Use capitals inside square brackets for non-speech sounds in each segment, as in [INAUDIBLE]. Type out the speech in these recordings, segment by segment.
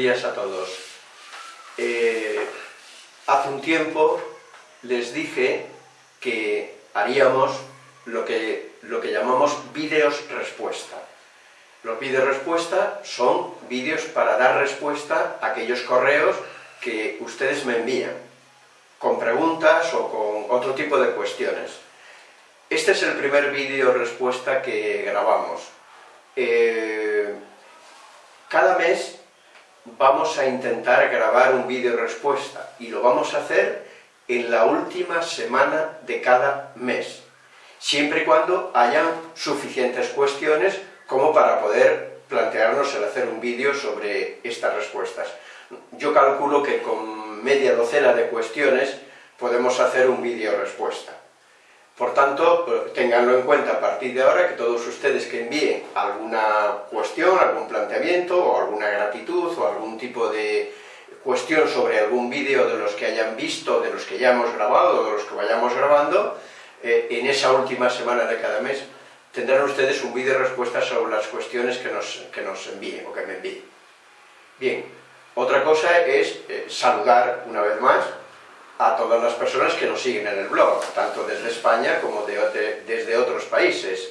días a todos. Eh, hace un tiempo les dije que haríamos lo que, lo que llamamos vídeos respuesta. Los vídeos respuesta son vídeos para dar respuesta a aquellos correos que ustedes me envían, con preguntas o con otro tipo de cuestiones. Este es el primer vídeo respuesta que grabamos. Eh, cada mes vamos a intentar grabar un vídeo respuesta y lo vamos a hacer en la última semana de cada mes, siempre y cuando hayan suficientes cuestiones como para poder plantearnos el hacer un vídeo sobre estas respuestas. Yo calculo que con media docena de cuestiones podemos hacer un vídeo respuesta. Por tanto, ténganlo en cuenta a partir de ahora que todos ustedes que envíen alguna cuestión, algún planteamiento o alguna gratitud o algún tipo de cuestión sobre algún vídeo de los que hayan visto, de los que ya hemos grabado o de los que vayamos grabando, eh, en esa última semana de cada mes tendrán ustedes un vídeo de respuesta sobre las cuestiones que nos, que nos envíen o que me envíen. Bien, otra cosa es eh, saludar una vez más a todas las personas que nos siguen en el blog, tanto desde España como desde otros países.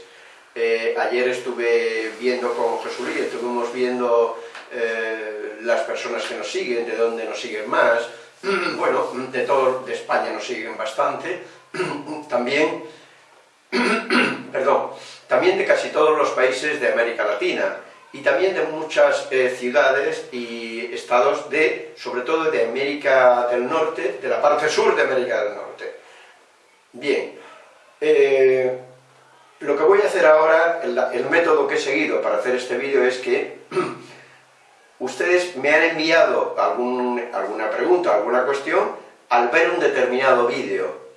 Eh, ayer estuve viendo con Jesús y estuvimos viendo eh, las personas que nos siguen, de dónde nos siguen más, [CLEARS THROAT] bueno, de todo de España nos siguen bastante, [CLEARS THROAT] también, [CLEARS THROAT] perdón, también de casi todos los países de América Latina, y también de muchas eh, ciudades y estados de, sobre todo de América del Norte, de la parte sur de América del Norte. Bien, eh, lo que voy a hacer ahora, el, método que he seguido para hacer este vídeo es que [CLEARS THROAT] ustedes me han enviado alguna pregunta, alguna cuestión, al ver un determinado vídeo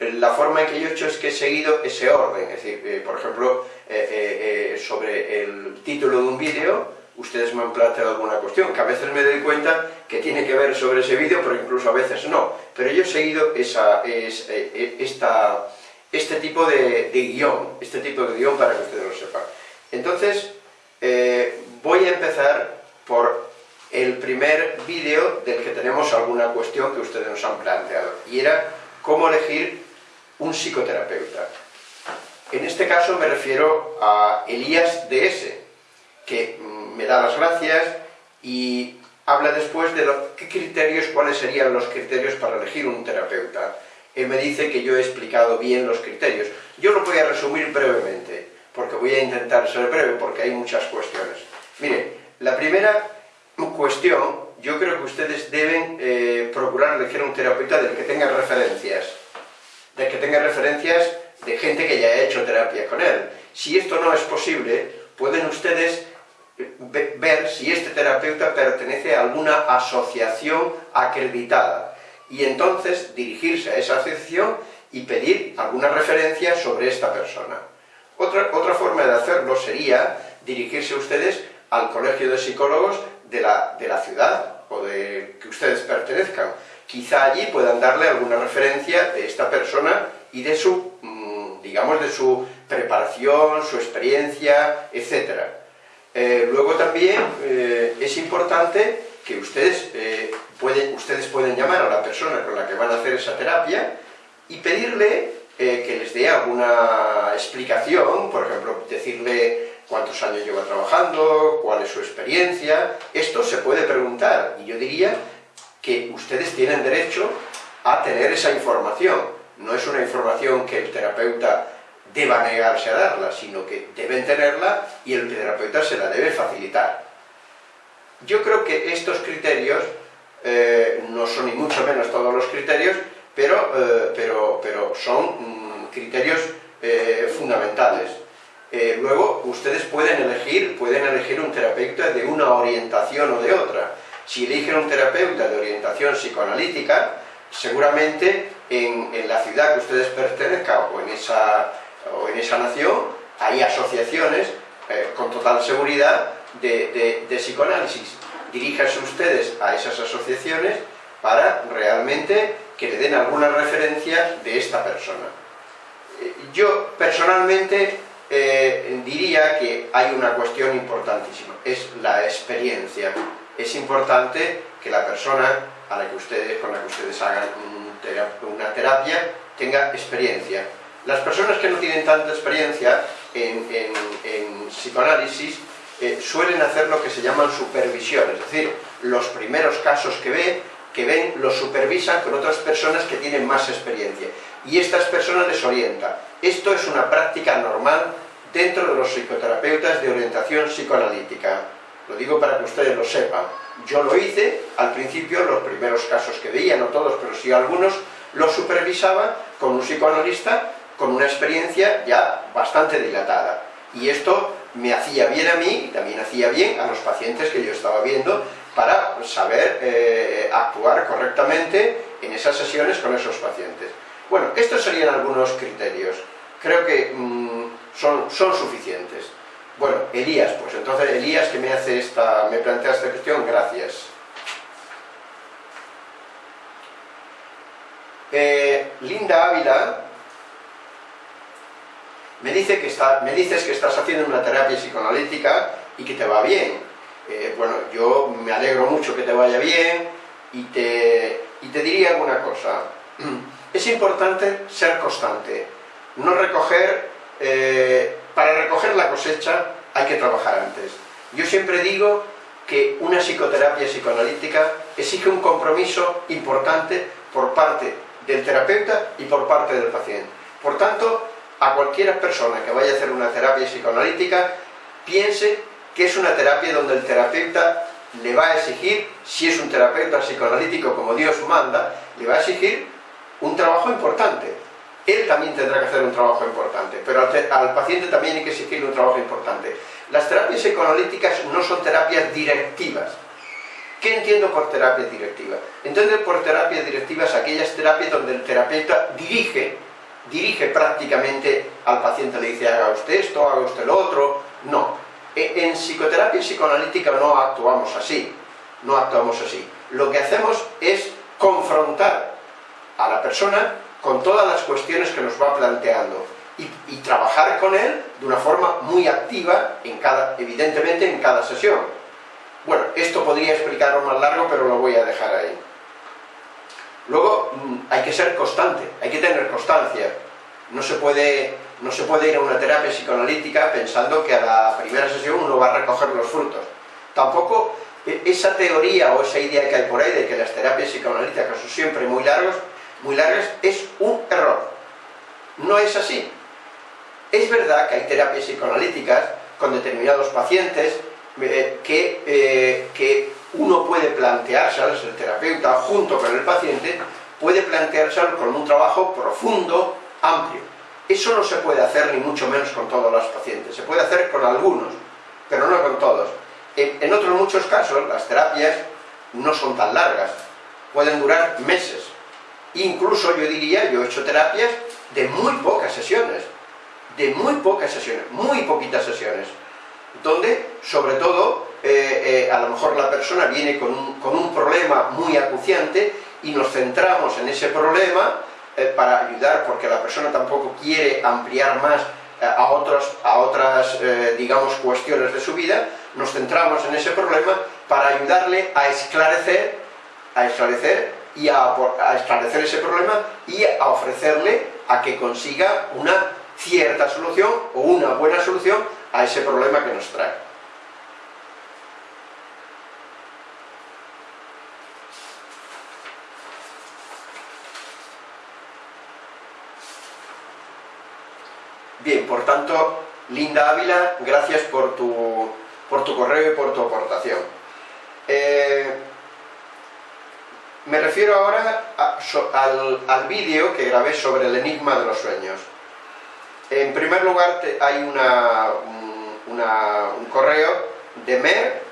la forma en que yo he hecho es que he seguido ese orden, es decir, eh, por ejemplo, eh, eh, sobre el título de un vídeo, ustedes me han planteado alguna cuestión, que a veces me doy cuenta que tiene que ver sobre ese vídeo, pero incluso a veces no. Pero yo he seguido esa, esta, este tipo de, de, guion, este tipo de guion para que ustedes lo sepan. Entonces, voy a empezar por el primer vídeo del que tenemos alguna cuestión que ustedes nos han planteado, y era cómo elegir un psicoterapeuta. En este caso me refiero a Elías DS, que mm, me da las gracias y habla después de qué criterios, cuáles serían los criterios para elegir un terapeuta. Él me dice que yo he explicado bien los criterios. Yo lo voy a resumir brevemente, porque voy a intentar ser breve, porque hay muchas cuestiones. Mire, la primera cuestión, yo creo que ustedes deben eh, procurar elegir un terapeuta del que tenga referencias de que tenga referencias de gente que ya ha hecho terapia con él. Si esto no es posible, pueden ustedes ver si este terapeuta pertenece a alguna asociación acreditada y entonces dirigirse a esa asociación y pedir alguna referencia sobre esta persona. Otra, otra forma de hacerlo sería dirigirse ustedes al colegio de psicólogos de la, de la ciudad o de que ustedes pertenezcan quizá allí puedan darle alguna referencia de esta persona y de su, mm, digamos, de su preparación, su experiencia, etc. Eh, luego también eh, es importante que ustedes, eh, pueden, ustedes pueden llamar a la persona con la que van a hacer esa terapia y pedirle que les dé alguna explicación, por ejemplo, decirle cuántos años lleva trabajando, cuál es su experiencia, esto se puede preguntar, y yo diría que ustedes tienen derecho a tener esa información. No es una información que el terapeuta deba negarse a darla, sino que deben tenerla y el terapeuta se la debe facilitar. Yo creo que estos criterios, eh, no son ni mucho menos todos los criterios, pero, eh, pero, pero son mm, criterios eh, fundamentales. luego, ustedes pueden elegir, pueden elegir un terapeuta de una orientación o de otra. Si eligen un terapeuta de orientación psicoanalítica, seguramente en, la ciudad que ustedes pertenezcan o en esa, o en esa nación, hay asociaciones eh, con total seguridad de, psicoanálisis. Diríjanse ustedes a esas asociaciones para realmente que le den alguna referencia de esta persona. Eh, yo personalmente eh, diría que hay una cuestión importantísima, es la experiencia es importante que la persona a la que ustedes, con la que ustedes hagan una terapia tenga experiencia. Las personas que no tienen tanta experiencia en, psicoanálisis eh, suelen hacer lo que se llaman supervisiones, es decir, los primeros casos que ven, que ven los supervisan con otras personas que tienen más experiencia y estas personas les orientan. Esto es una práctica normal dentro de los psicoterapeutas de orientación psicoanalítica. Lo digo para que ustedes lo sepan. Yo lo hice, al principio, los primeros casos que veía, no todos, pero sí algunos, los supervisaba con un psicoanalista con una experiencia ya bastante dilatada. Y esto me hacía bien a mí y también hacía bien a los pacientes que yo estaba viendo para saber eh, actuar correctamente en esas sesiones con esos pacientes. Bueno, estos serían algunos criterios. Creo que mm, son, son suficientes. Bueno, Elías, pues entonces Elías que me hace esta, me plantea esta cuestión, gracias. Eh, Linda Ávila me, dice que está, me dices que estás haciendo una terapia psicoanalítica y que te va bien. Eh, bueno, yo me alegro mucho que te vaya bien y te, y te diría alguna cosa. [CLEARS THROAT] Es importante ser constante, no recoger eh, para recoger la cosecha hay que trabajar antes. Yo siempre digo que una psicoterapia psicoanalítica exige un compromiso importante por parte del terapeuta y por parte del paciente. Por tanto, a cualquier persona que vaya a hacer una terapia psicoanalítica, piense que es una terapia donde el terapeuta le va a exigir, si es un terapeuta psicoanalítico como Dios manda, le va a exigir un trabajo importante él también tendrá que hacer un trabajo importante, pero al, paciente también hay que exigirle un trabajo importante. Las terapias psicoanalíticas no son terapias directivas. ¿Qué entiendo por terapia directiva? Entiendo por terapias directivas aquellas terapias donde el terapeuta dirige, dirige prácticamente al paciente, le dice haga usted esto, haga usted lo otro. No. E, en psicoterapia psicoanalítica no actuamos así, no actuamos así. Lo que hacemos es confrontar a la persona con todas las cuestiones que nos va planteando y, trabajar con él de una forma muy activa, en cada, evidentemente en cada sesión. Bueno, esto podría explicarlo más largo, pero lo voy a dejar ahí. Luego, mm, hay que ser constante, hay que tener constancia. No se puede, no se puede ir a una terapia psicoanalítica pensando que a la primera sesión uno va a recoger los frutos. Tampoco e, esa teoría o esa idea que hay por ahí de que las terapias psicoanalíticas son siempre muy largos, muy largas, es un error. No es así. Es verdad que hay terapias psicoanalíticas con determinados pacientes eh, que, eh, que uno puede plantearse, el terapeuta junto con el paciente, puede plantearse con un trabajo profundo, amplio. Eso no se puede hacer ni mucho menos con todos los pacientes, se puede hacer con algunos, pero no con todos. En, en otros muchos casos las terapias no son tan largas, pueden durar meses, Incluso yo diría, yo he hecho terapias de muy pocas sesiones, de muy pocas sesiones, muy poquitas sesiones, donde sobre todo eh, eh, a lo mejor la persona viene con un, problema muy acuciante y nos centramos en ese problema eh, para ayudar, porque la persona tampoco quiere ampliar más a, otros, a otras, digamos, cuestiones de su vida, nos centramos en ese problema para ayudarle a esclarecer, a esclarecer y a, establecer ese problema y a ofrecerle a que consiga una cierta solución o una buena solución a ese problema que nos trae. Bien, por tanto, Linda Ávila, gracias por tu, por tu correo y por tu aportación. Eh, me refiero ahora al, vídeo que grabé sobre el enigma de los sueños. En primer lugar hay una, un, correo de Mer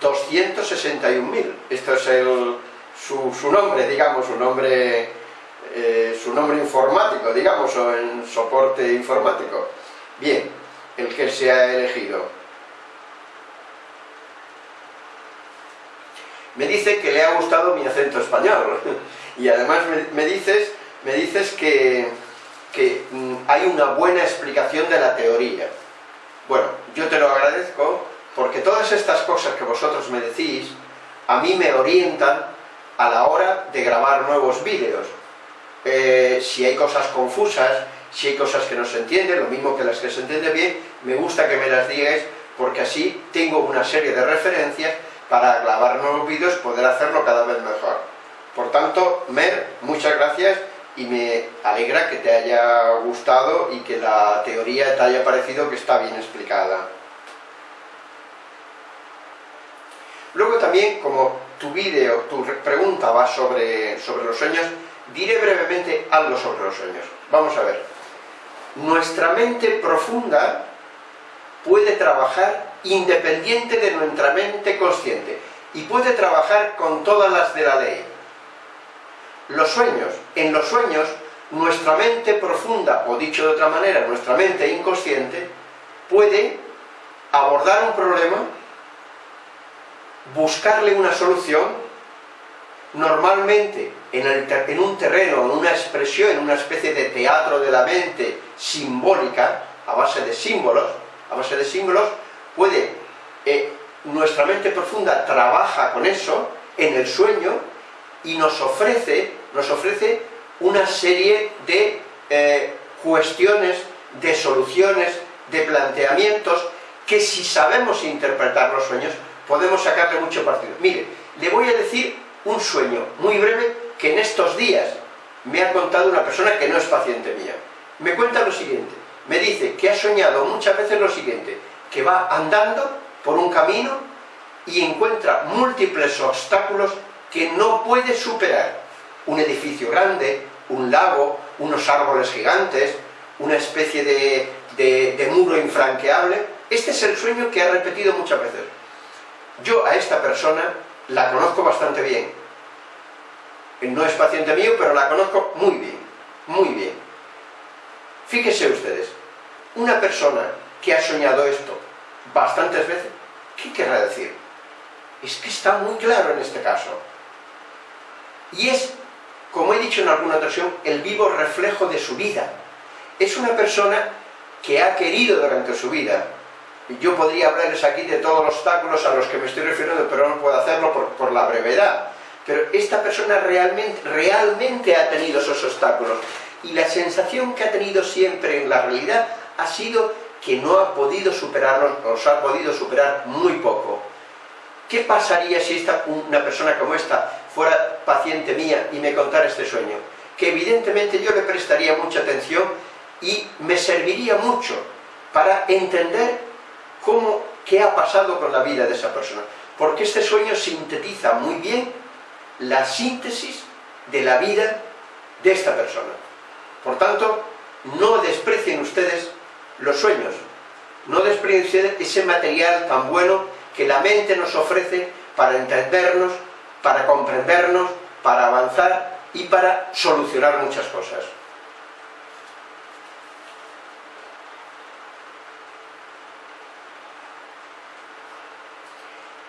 261.000. Esto es su, nombre, digamos, su nombre, eh, su nombre informático, digamos, o en soporte informático. Bien, el que se ha elegido. Me dice que le ha gustado mi acento español [LAUGHS] y además me, dices, me dices que, mm, hay una buena explicación de la teoría. Bueno, yo te lo agradezco porque todas estas cosas que vosotros me decís, a mí me orientan a la hora de grabar nuevos vídeos. Eh, si hay cosas confusas, si hay cosas que no se entienden, lo mismo que las que se entienden bien, me gusta que me las digáis, porque así tengo una serie de referencias para grabar nuevos vídeos poder hacerlo cada vez mejor. Por tanto, Mer, muchas gracias y me alegra que te haya gustado y que la teoría te haya parecido que está bien explicada. Luego también, como tu vídeo, tu pregunta va sobre, sobre los sueños, diré brevemente algo sobre los sueños. Vamos a ver. Nuestra mente profunda puede trabajar independiente de nuestra mente consciente y puede trabajar con todas las de la ley. Los sueños. En los sueños, nuestra mente profunda, o dicho de otra manera, nuestra mente inconsciente, puede abordar un problema buscarle una solución, normalmente en, un terreno, en una expresión, en una especie de teatro de la mente simbólica, a base de símbolos, a base de símbolos, puede, eh, nuestra mente profunda trabaja con eso en el sueño y nos ofrece, nos ofrece una serie de eh, cuestiones, de soluciones, de planteamientos, que si sabemos interpretar los sueños, podemos sacarle mucho partido. Mire, le voy a decir un sueño muy breve que en estos días me ha contado una persona que no es paciente mía. Me cuenta lo siguiente, me dice que ha soñado muchas veces lo siguiente, que va andando por un camino y encuentra múltiples obstáculos que no puede superar. Un edificio grande, un lago, unos árboles gigantes, una especie de, muro infranqueable. Este es el sueño que ha repetido muchas veces. Yo a esta persona la conozco bastante bien. No es paciente mío, pero la conozco muy bien, muy bien. Fíjense ustedes, una persona que ha soñado esto bastantes veces, ¿qué querrá decir? Es que está muy claro en este caso. Y es, como he dicho en alguna ocasión, el vivo reflejo de su vida. Es una persona que ha querido durante su vida yo podría hablarles aquí de todos los obstáculos a los que me estoy refiriendo, pero no puedo hacerlo por, la brevedad. Pero esta persona realmente, realmente ha tenido esos obstáculos. Y la sensación que ha tenido siempre en la realidad ha sido que no ha podido superarlos, o se ha podido superar muy poco. ¿Qué pasaría si esta, una persona como esta fuera paciente mía y me contara este sueño? Que evidentemente yo le prestaría mucha atención y me serviría mucho para entender cómo, qué ha pasado con la vida de esa persona. Porque este sueño sintetiza muy bien la síntesis de la vida de esta persona. Por tanto, no desprecien ustedes los sueños, no desprecien ese material tan bueno que la mente nos ofrece para entendernos, para comprendernos, para avanzar y para solucionar muchas cosas.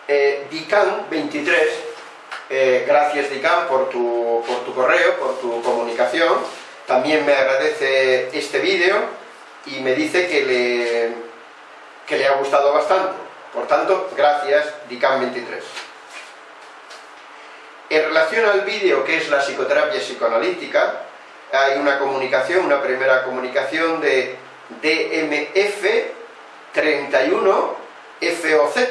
eh, Dican23, eh, gracias Dican por tu, por tu correo, por tu comunicación, también me agradece este vídeo y me dice que le, que le ha gustado bastante. Por tanto, gracias Dican23. En relación al vídeo que es la psicoterapia psicoanalítica, hay una comunicación, una primera comunicación de DMF31FOZ,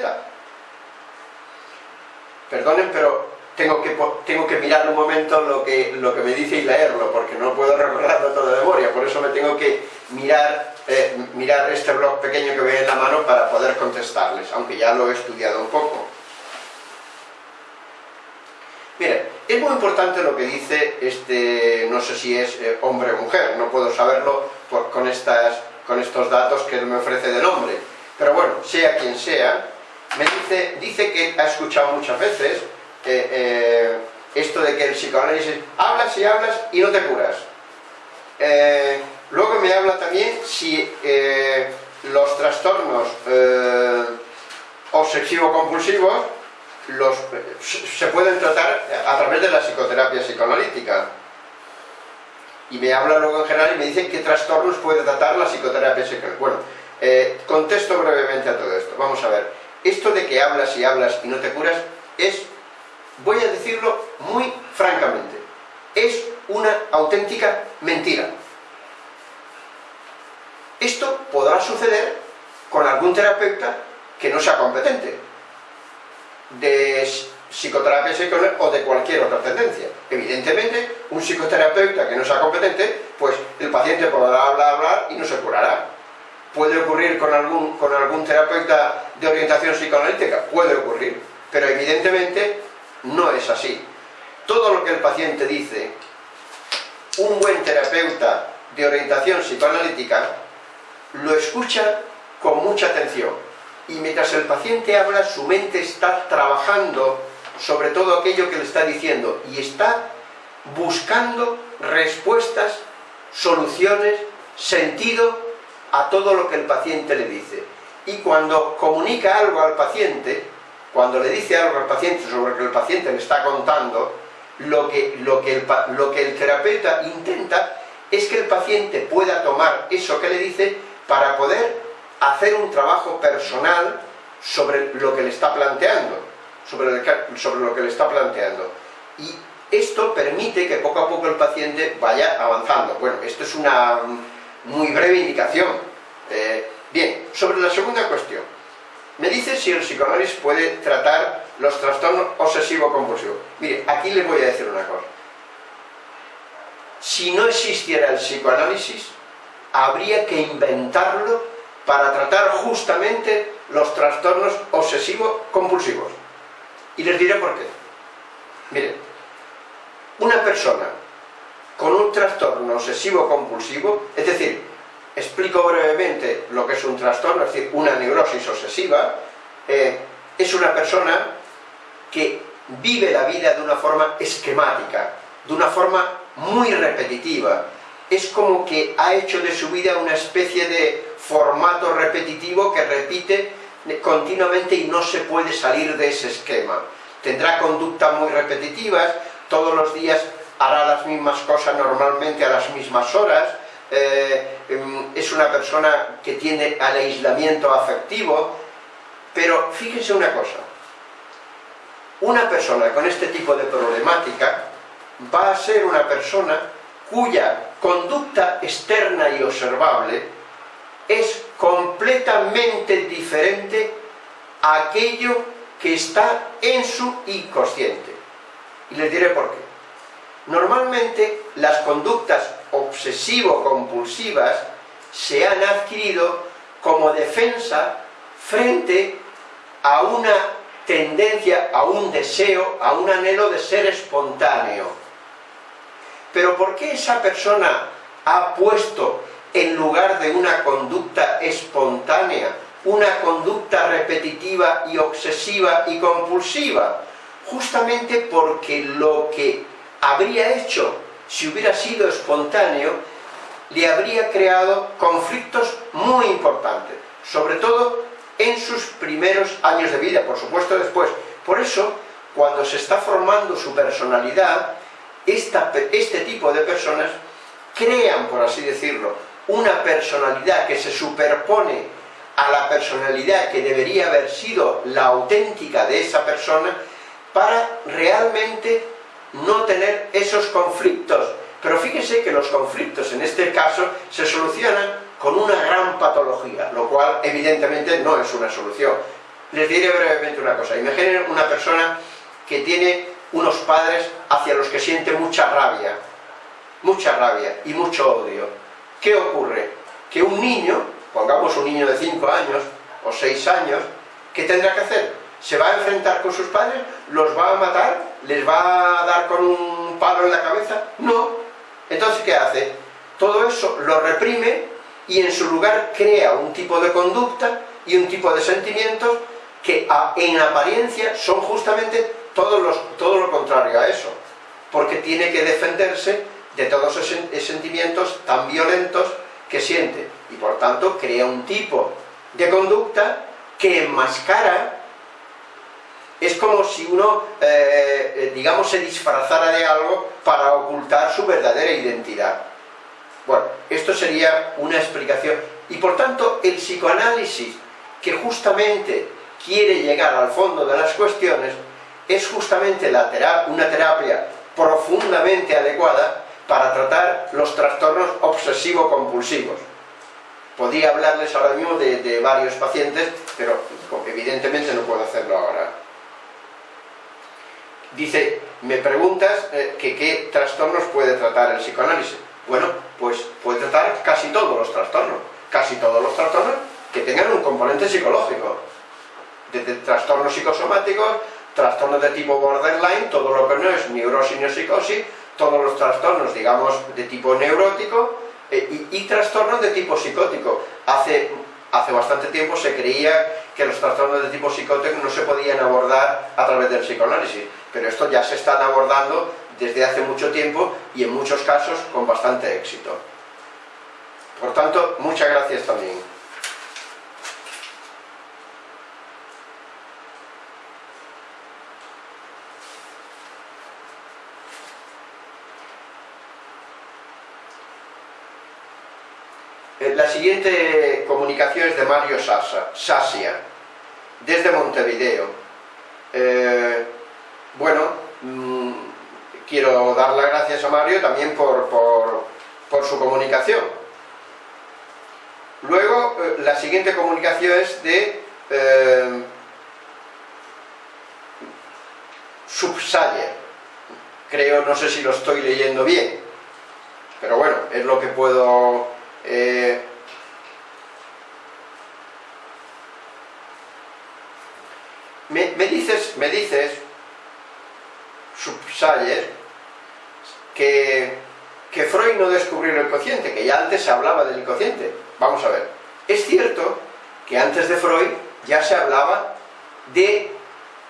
perdonen, pero tengo que, tengo que mirar un momento lo que, lo que me dice y leerlo, porque no puedo recordarlo todo de memoria, por eso me tengo que mirar, eh, mirar este blog pequeño que veo en la mano para poder contestarles, aunque ya lo he estudiado un poco. Mire, es muy importante lo que dice este, no sé si es eh, hombre o mujer, no puedo saberlo con, estas, con estos datos que me ofrece de nombre, pero bueno, sea quien sea, me dice, dice que ha escuchado muchas veces eh, eh, esto de que el psicoanálisis hablas y hablas y no te curas. Eh, luego me habla también si los trastornos obsesivo-compulsivos se pueden tratar a través de la psicoterapia psicoanalítica. Y me habla luego en general y me dice qué trastornos puede tratar la psicoterapia psicoanalítica. Bueno, contesto brevemente a todo esto. Vamos a ver esto de que hablas y hablas y no te curas es, voy a decirlo muy francamente, es una auténtica mentira. Esto podrá suceder con algún terapeuta que no sea competente, de psicoterapia o de cualquier otra tendencia. Evidentemente, un psicoterapeuta que no sea competente, pues el paciente podrá hablar, hablar y no se curará. ¿Puede ocurrir con algún, con algún terapeuta de orientación psicoanalítica? Puede ocurrir, pero evidentemente no es así. Todo lo que el paciente dice, un buen terapeuta de orientación psicoanalítica lo escucha con mucha atención y mientras el paciente habla su mente está trabajando sobre todo aquello que le está diciendo y está buscando respuestas, soluciones, sentido a todo lo que el paciente le dice. Y cuando comunica algo al paciente, cuando le dice algo al paciente sobre lo que el paciente le está contando, lo que, lo que, el, el terapeuta intenta es que el paciente pueda tomar eso que le dice para poder hacer un trabajo personal sobre lo que le está planteando, sobre, sobre lo que le está planteando. Y esto permite que poco a poco el paciente vaya avanzando. Bueno, esto es una muy breve indicación. Eh, bien, sobre la segunda cuestión. Me dice si el psicoanálisis puede tratar los trastornos obsesivo-compulsivos. Mire, aquí le voy a decir una cosa. Si no existiera el psicoanálisis, habría que inventarlo para tratar justamente los trastornos obsesivo-compulsivos. Y les diré por qué. Mire, una persona con un trastorno obsesivo-compulsivo, es decir, explico brevemente lo que es un trastorno, es decir, una neurosis obsesiva, eh, es una persona que vive la vida de una forma esquemática, de una forma muy repetitiva. Es como que ha hecho de su vida una especie de formato repetitivo que repite continuamente y no se puede salir de ese esquema. Tendrá conductas muy repetitivas, todos los días hará las mismas cosas normalmente a las mismas horas, eh, es una persona que tiene al aislamiento afectivo, pero fíjense una cosa, una persona con este tipo de problemática va a ser una persona cuya conducta externa y observable es completamente diferente a aquello que está en su inconsciente. Y les diré por qué. Normalmente las conductas obsesivo-compulsivas se han adquirido como defensa frente a una tendencia, a un deseo, a un anhelo de ser espontáneo. Pero ¿por qué esa persona ha puesto en lugar de una conducta espontánea, una conducta repetitiva y obsesiva y compulsiva? Justamente porque lo que habría hecho si hubiera sido espontáneo, le habría creado conflictos muy importantes, sobre todo en sus primeros años de vida, por supuesto después. Por eso, cuando se está formando su personalidad, este tipo de personas crean, por así decirlo, una personalidad que se superpone a la personalidad que debería haber sido la auténtica de esa persona para realmente no tener esos conflictos. Pero fíjese que los conflictos en este caso se solucionan con una gran patología, lo cual evidentemente no es una solución. Les diré brevemente una cosa. Imaginen una persona que tiene unos padres hacia los que siente mucha rabia, mucha rabia y mucho odio. ¿Qué ocurre? Que un niño, pongamos un niño de 5 años o 6 años, ¿qué tendrá que hacer? ¿Se va a enfrentar con sus padres? ¿Los va a matar? ¿Les va a dar con un palo en la cabeza? No. Entonces, ¿qué hace? Todo eso lo reprime y en su lugar crea un tipo de conducta y un tipo de sentimientos que en apariencia son justamente todo, los, todo lo contrario a eso. Porque tiene que defenderse de todos esos sentimientos tan violentos que siente. Y por tanto crea un tipo de conducta que enmascara es como si uno, eh, eh, digamos, se disfrazara de algo para ocultar su verdadera identidad. Bueno, esto sería una explicación. Y por tanto, el psicoanálisis, que justamente quiere llegar al fondo de las cuestiones, es justamente la una terapia profundamente adecuada para tratar los trastornos obsesivo-compulsivos. Podría hablarles ahora mismo de, varios pacientes, pero evidentemente no puedo hacerlo ahora. Dice, me preguntas eh, que qué trastornos puede tratar el psicoanálisis. Bueno, pues puede tratar casi todos los trastornos. Casi todos los trastornos que tengan un componente psicológico. Desde trastornos psicosomáticos, trastornos de tipo borderline, todo lo que no es neurosis ni psicosis, todos los trastornos, digamos, de tipo neurótico eh, y, trastornos de tipo psicótico. Hace, hace bastante tiempo se creía que los trastornos de tipo psicótico no se podían abordar a través del psicoanálisis, pero esto ya se están abordando desde hace mucho tiempo y en muchos casos con bastante éxito. Por tanto, muchas gracias también. Eh, la siguiente comunicación es de Mario Sasia, desde Montevideo. Eh, bueno, mm, quiero dar las gracias a Mario también por, su comunicación. Luego, eh, la siguiente comunicación es de eh, Subsayer. Creo, no sé si lo estoy leyendo bien, pero bueno, es lo que puedo me, dices, me dices, Subsayer, que, que Freud no descubrió el inconsciente, que ya antes se hablaba del inconsciente. Vamos a ver, es cierto que antes de Freud ya se hablaba de,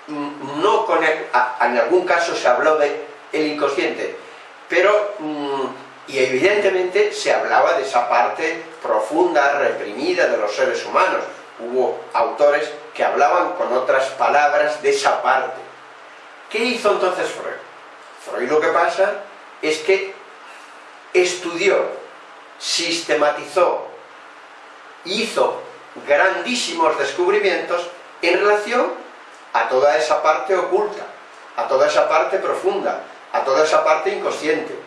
no con en algún caso se habló de el inconsciente, pero mm, y evidentemente se hablaba de esa parte profunda, reprimida de los seres humanos. Hubo autores que hablaban con otras palabras de esa parte. ¿Qué hizo entonces Freud? Freud lo que pasa es que estudió, sistematizó, hizo grandísimos descubrimientos en relación a toda esa parte oculta, a toda esa parte profunda, a toda esa parte inconsciente.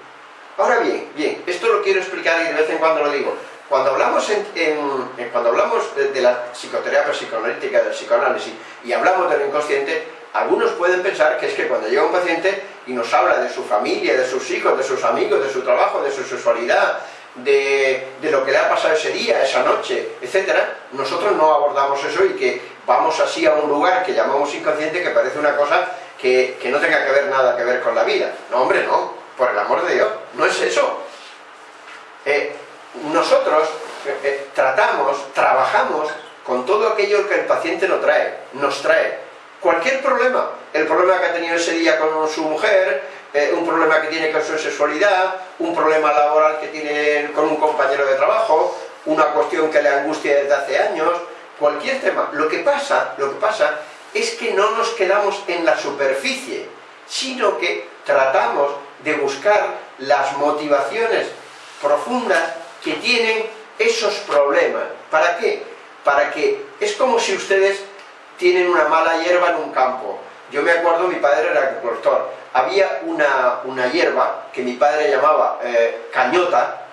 Ahora bien, bien, esto lo quiero explicar y de vez en cuando lo digo. Cuando hablamos, en, cuando hablamos de, la psicoterapia psicoanalítica, del psicoanálisis, y hablamos del inconsciente, algunos pueden pensar que es que cuando llega un paciente y nos habla de su familia, de sus hijos, de sus amigos, de su trabajo, de su sexualidad, de, lo que le ha pasado ese día, esa noche, etc., nosotros no abordamos eso y que vamos así a un lugar que llamamos inconsciente que parece una cosa que, que no tenga que ver nada que ver con la vida. No, hombre, no por el amor de Dios, no es eso. Eh, nosotros eh, eh, tratamos, trabajamos con todo aquello que el paciente nos trae, nos trae. Cualquier problema, el problema que ha tenido ese día con su mujer, un problema que tiene con su sexualidad, un problema laboral que tiene con un compañero de trabajo, una cuestión que le angustia desde hace años, cualquier tema. Lo que pasa, lo que pasa es que no nos quedamos en la superficie, sino que tratamos de buscar las motivaciones profundas que tienen esos problemas. ¿Para qué? Para que es como si ustedes tienen una mala hierba en un campo. Yo me acuerdo, mi padre era agricultor. Había una, una hierba que mi padre llamaba eh, cañota,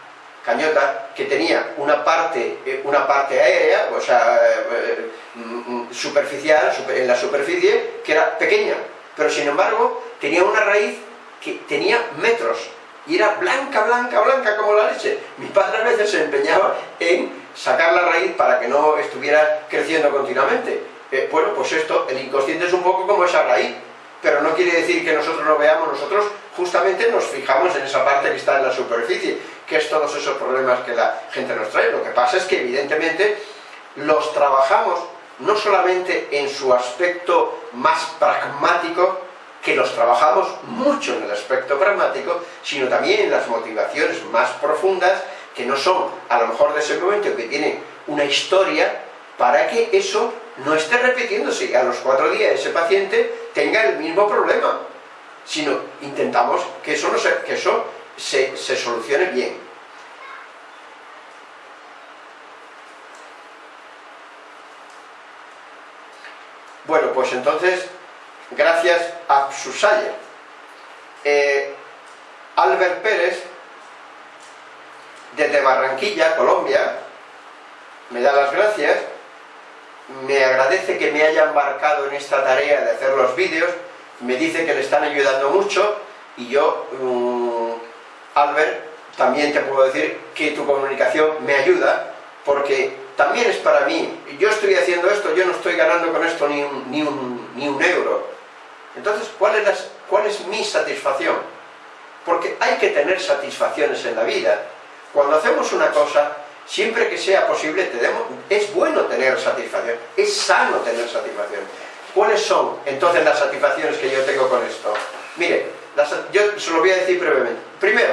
cañota, que tenía una parte, eh, una parte aérea, o sea, eh, mm, mm, superficial, en la superficie, que era pequeña, pero sin embargo tenía una raíz que tenía metros y era blanca, blanca, blanca como la leche. Mi padre a veces se empeñaba en sacar la raíz para que no estuviera creciendo continuamente. Eh, bueno, pues esto, el inconsciente es un poco como esa raíz, pero no quiere decir que nosotros lo veamos, nosotros justamente nos fijamos en esa parte que está en la superficie, que es todos esos problemas que la gente nos trae. Lo que pasa es que evidentemente los trabajamos no solamente en su aspecto más pragmático, que los trabajamos mucho en el aspecto pragmático, sino también en las motivaciones más profundas, que no son a lo mejor de ese momento, que tienen una historia, para que eso no esté repitiéndose y a los cuatro días ese paciente tenga el mismo problema, sino intentamos que eso, no se, que eso se, se solucione bien. Bueno, pues entonces, gracias a Susayer, eh, Albert Pérez, desde Barranquilla, Colombia, me da las gracias, me agradece que me haya embarcado en esta tarea de hacer los vídeos, me dice que le están ayudando mucho y yo, um, Albert, también te puedo decir que tu comunicación me ayuda porque también es para mí, yo estoy haciendo esto, yo no estoy ganando con esto ni un, ni un, ni un euro. Entonces, ¿cuál es, ¿cuál es mi satisfacción? Porque hay que tener satisfacciones en la vida. Cuando hacemos una cosa, siempre que sea posible, es bueno tener satisfacción, es sano tener satisfacción. ¿Cuáles son entonces las satisfacciones que yo tengo con esto? Mire, yo se lo voy a decir brevemente. Primero,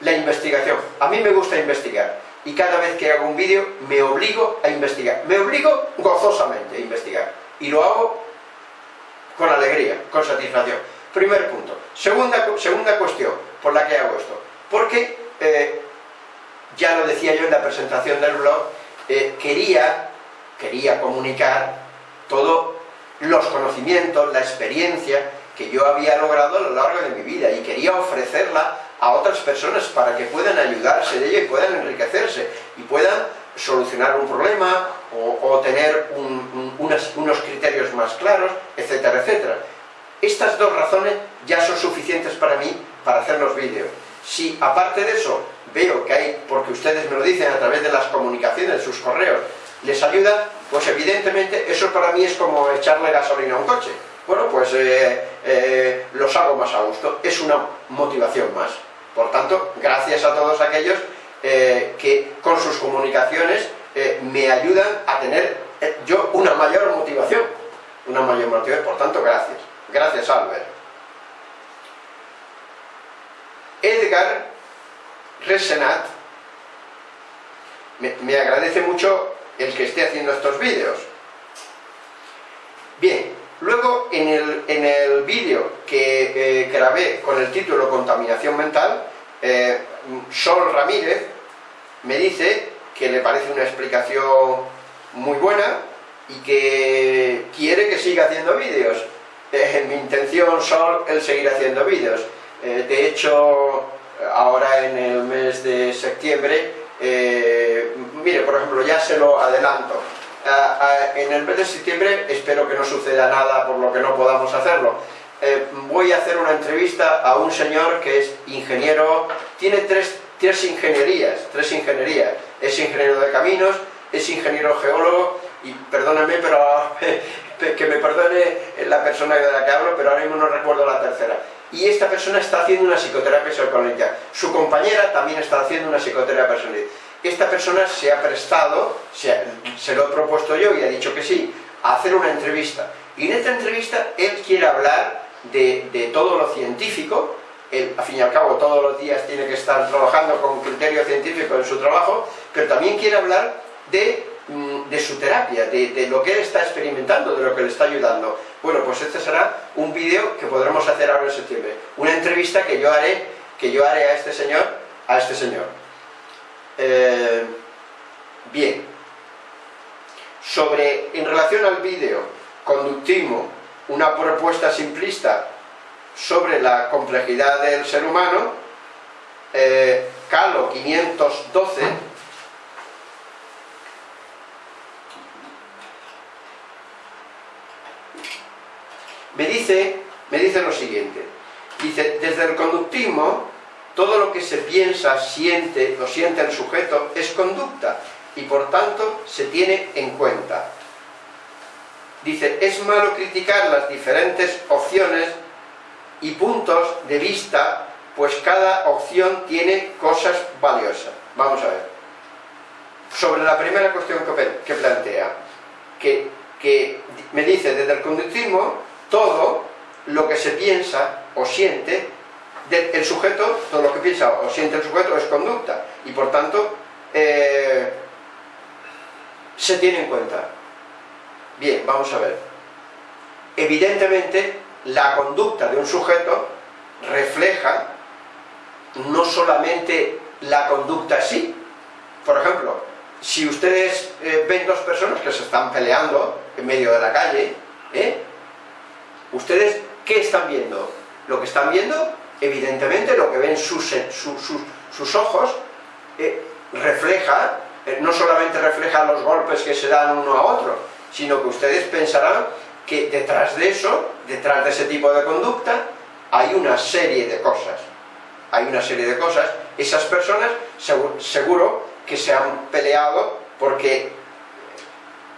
la investigación. A mí me gusta investigar y cada vez que hago un vídeo me obligo a investigar. Me obligo gozosamente a investigar y lo hago con alegría, con satisfacción. Primer punto. Segunda, segunda cuestión por la que hago esto. Porque, eh, ya lo decía yo en la presentación del blog, eh, quería, quería comunicar todos los conocimientos, la experiencia que yo había logrado a lo largo de mi vida y quería ofrecerla a otras personas para que puedan ayudarse de ello y puedan enriquecerse y puedan solucionar un problema o, tener unos criterios más claros, etcétera, etcétera. Estas dos razones ya son suficientes para mí para hacer los vídeos. Si aparte de eso veo que hay, porque ustedes me lo dicen a través de las comunicaciones, sus correos, les ayuda, pues evidentemente eso para mí es como echarle gasolina a un coche. Bueno, pues eh, eh, los hago más a gusto, es una motivación más. Por tanto, gracias a todos aquellos eh, que con sus comunicaciones me ayudan a tener yo una mayor motivación, una mayor motivación, por tanto, gracias. Gracias, Albert. Edgar Resenat me agradece mucho el que esté haciendo estos vídeos. Bien, luego en el, en el vídeo que eh, grabé con el título Contaminación Mental, eh, Sol Ramírez me dice que le parece una explicación muy buena y que quiere que siga haciendo vídeos. Eh, [LAUGHS] mi intención, Sol, el seguir haciendo vídeos. de hecho, ahora en el mes de septiembre eh, mire, por ejemplo, ya se lo adelanto. en el mes de septiembre espero que no suceda nada por lo que no podamos hacerlo. Eh, voy a hacer una entrevista a un señor que es ingeniero, tiene tres, tres ingenierías, tres ingenierías. Es ingeniero de caminos, es ingeniero geólogo, y perdóname, pero [LAUGHS] que me perdone la persona de la que hablo, pero ahora mismo no recuerdo la tercera. Y esta persona está haciendo una psicoterapia personalizada. Su compañera también está haciendo una psicoterapia personalizada. Esta persona se ha prestado, se, lo he propuesto yo y ha dicho que sí, a hacer una entrevista. Y en esta entrevista él quiere hablar de, todo lo científico, él, al fin y al cabo todos los días tiene que estar trabajando con criterio científico en su trabajo, pero también quiere hablar de Mm, de su terapia, de, lo que él está experimentando, de lo que le está ayudando. Bueno, pues este será un vídeo que podremos hacer ahora en septiembre. Una entrevista que yo haré, que yo haré a este señor, a este señor. Eh, bien. Sobre, en relación al vídeo, conductismo, una propuesta simplista sobre la complejidad del ser humano, eh, Calo 512, me dice, me dice lo siguiente, dice, desde el conductismo, todo lo que se piensa, siente, lo siente el sujeto, es conducta, y por tanto se tiene en cuenta. Dice, es malo criticar las diferentes opciones y puntos de vista, pues cada opción tiene cosas valiosas. Vamos a ver. Sobre la primera cuestión que, plantea, que, que me dice, desde el conductismo, todo lo que se piensa o siente el sujeto, todo lo que piensa o siente el sujeto es conducta y por tanto eh, se tiene en cuenta. Bien, vamos a ver. Evidentemente la conducta de un sujeto refleja no solamente la conducta sí. Por ejemplo, si ustedes eh, ven dos personas que se están peleando en medio de la calle, ¿eh? ¿Ustedes qué están viendo? Lo que están viendo, evidentemente, lo que ven sus, sus, ojos, eh, refleja, eh, no solamente refleja los golpes que se dan uno a otro, sino que ustedes pensarán que detrás de eso, detrás de ese tipo de conducta, hay una serie de cosas. Hay una serie de cosas. Esas personas seguro, que se han peleado porque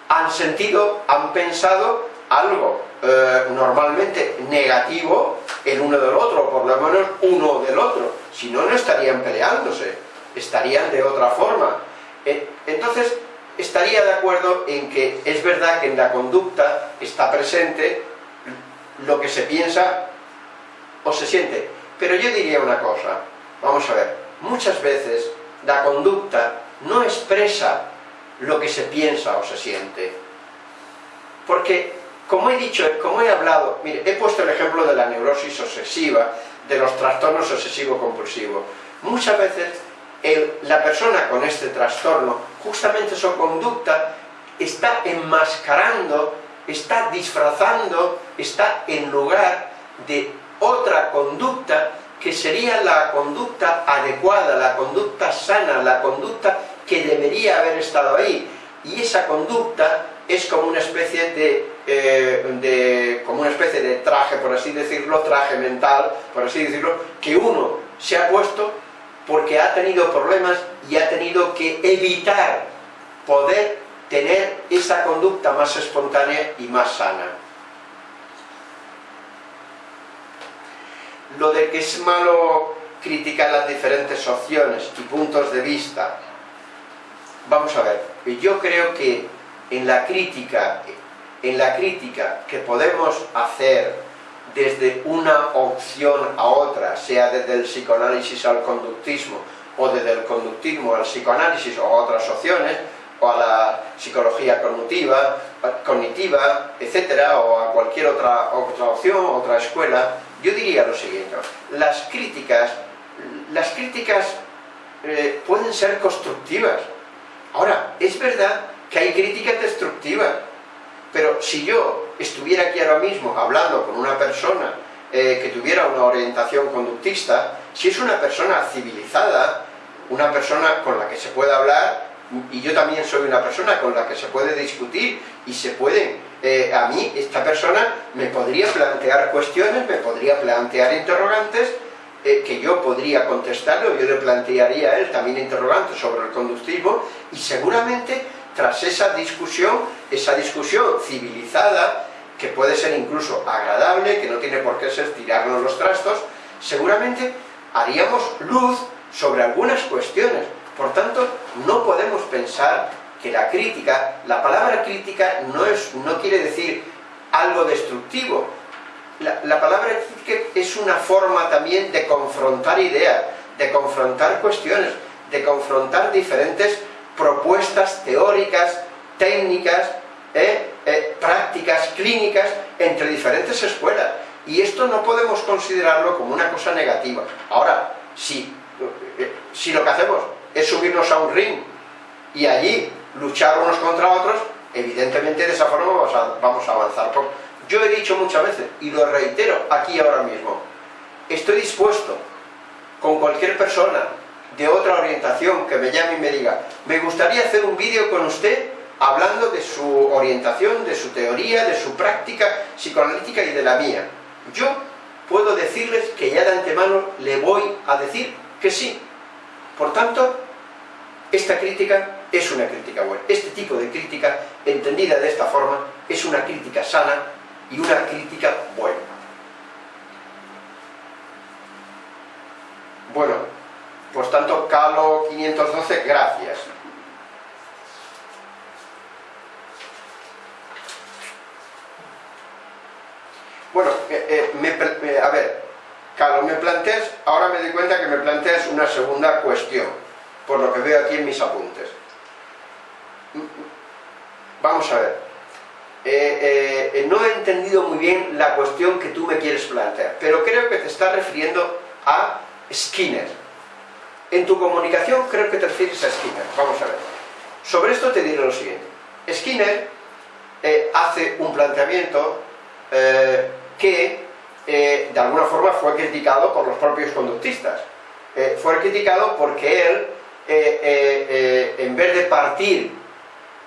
han sentido, han pensado algo eh, normalmente negativo el uno del otro, por lo menos uno del otro. Si no, no estarían peleándose, estarían de otra forma. Eh, entonces, estaría de acuerdo en que es verdad que en la conducta está presente lo que se piensa o se siente. Pero yo diría una cosa, vamos a ver, muchas veces la conducta no expresa lo que se piensa o se siente. Porque, como he dicho, como he hablado, he puesto el ejemplo de la neurosis obsesiva, de los trastornos obsesivo-compulsivos. Muchas veces la persona con este trastorno, justamente su conducta, está enmascarando, está disfrazando, está en lugar de otra conducta que sería la conducta adecuada, la conducta sana, la conducta que debería haber estado ahí. Y esa conducta es como una especie de, eh, como una especie de traje, por así decirlo, traje mental, por así decirlo, que uno se ha puesto porque ha tenido problemas y ha tenido que evitar poder tener esa conducta más espontánea y más sana. Lo de que es malo criticar las diferentes opciones y puntos de vista, vamos a ver, yo creo que en la crítica, en la crítica que podemos hacer desde una opción a otra, sea desde el psicoanálisis al conductismo, o desde el conductismo al psicoanálisis o a otras opciones, o a la psicología cognitiva, cognitiva etcétera, o a cualquier otra, otra opción, otra escuela, yo diría lo siguiente, las críticas, las críticas eh, pueden ser constructivas. Ahora, es verdad que hay críticas destructivas, pero si yo estuviera aquí ahora mismo hablando con una persona eh, que tuviera una orientación conductista, si es una persona civilizada, una persona con la que se puede hablar, y yo también soy una persona con la que se puede discutir y se pueden, eh, a mí esta persona me podría plantear cuestiones, me podría plantear interrogantes, eh, que yo podría contestarlo, yo le plantearía a él también interrogantes sobre el conductismo, y seguramente tras esa discusión, esa discusión civilizada, que puede ser incluso agradable, que no tiene por qué ser tirarnos los trastos, seguramente haríamos luz sobre algunas cuestiones. Por tanto, no podemos pensar que la crítica, la palabra crítica no, es, no quiere decir algo destructivo. La, la palabra crítica es una forma también de confrontar ideas, de confrontar cuestiones, de confrontar diferentes propuestas teóricas, técnicas, eh, eh, prácticas, clínicas, entre diferentes escuelas. Y esto no podemos considerarlo como una cosa negativa. Ahora, si, eh, si lo que hacemos es subirnos a un ring y allí luchar unos contra otros, evidentemente de esa forma vamos a, vamos a avanzar. Yo he dicho muchas veces, y lo reitero aquí ahora mismo, estoy dispuesto con cualquier persona de otra orientación que me llame y me diga me gustaría hacer un vídeo con usted hablando de su orientación, de su teoría, de su práctica psicoanalítica y de la mía. Yo puedo decirles que ya de antemano le voy a decir que sí. Por tanto, esta crítica es una crítica buena. Este tipo de crítica, entendida de esta forma, es una crítica sana y una crítica buena. Bueno, por tanto, Calo 512, gracias. Bueno, eh, eh, eh, a ver, Calo, me planteas, ahora me doy cuenta que me planteas una segunda cuestión, por lo que veo aquí en mis apuntes. Vamos a ver, no he entendido muy bien la cuestión que tú me quieres plantear, pero creo que te estás refiriendo a Skinner. En tu comunicación creo que te refieres a Skinner. Vamos a ver. Sobre esto te diré lo siguiente. Skinner eh, hace un planteamiento eh, que eh, de alguna forma fue criticado por los propios conductistas. Fue criticado porque él, en vez de partir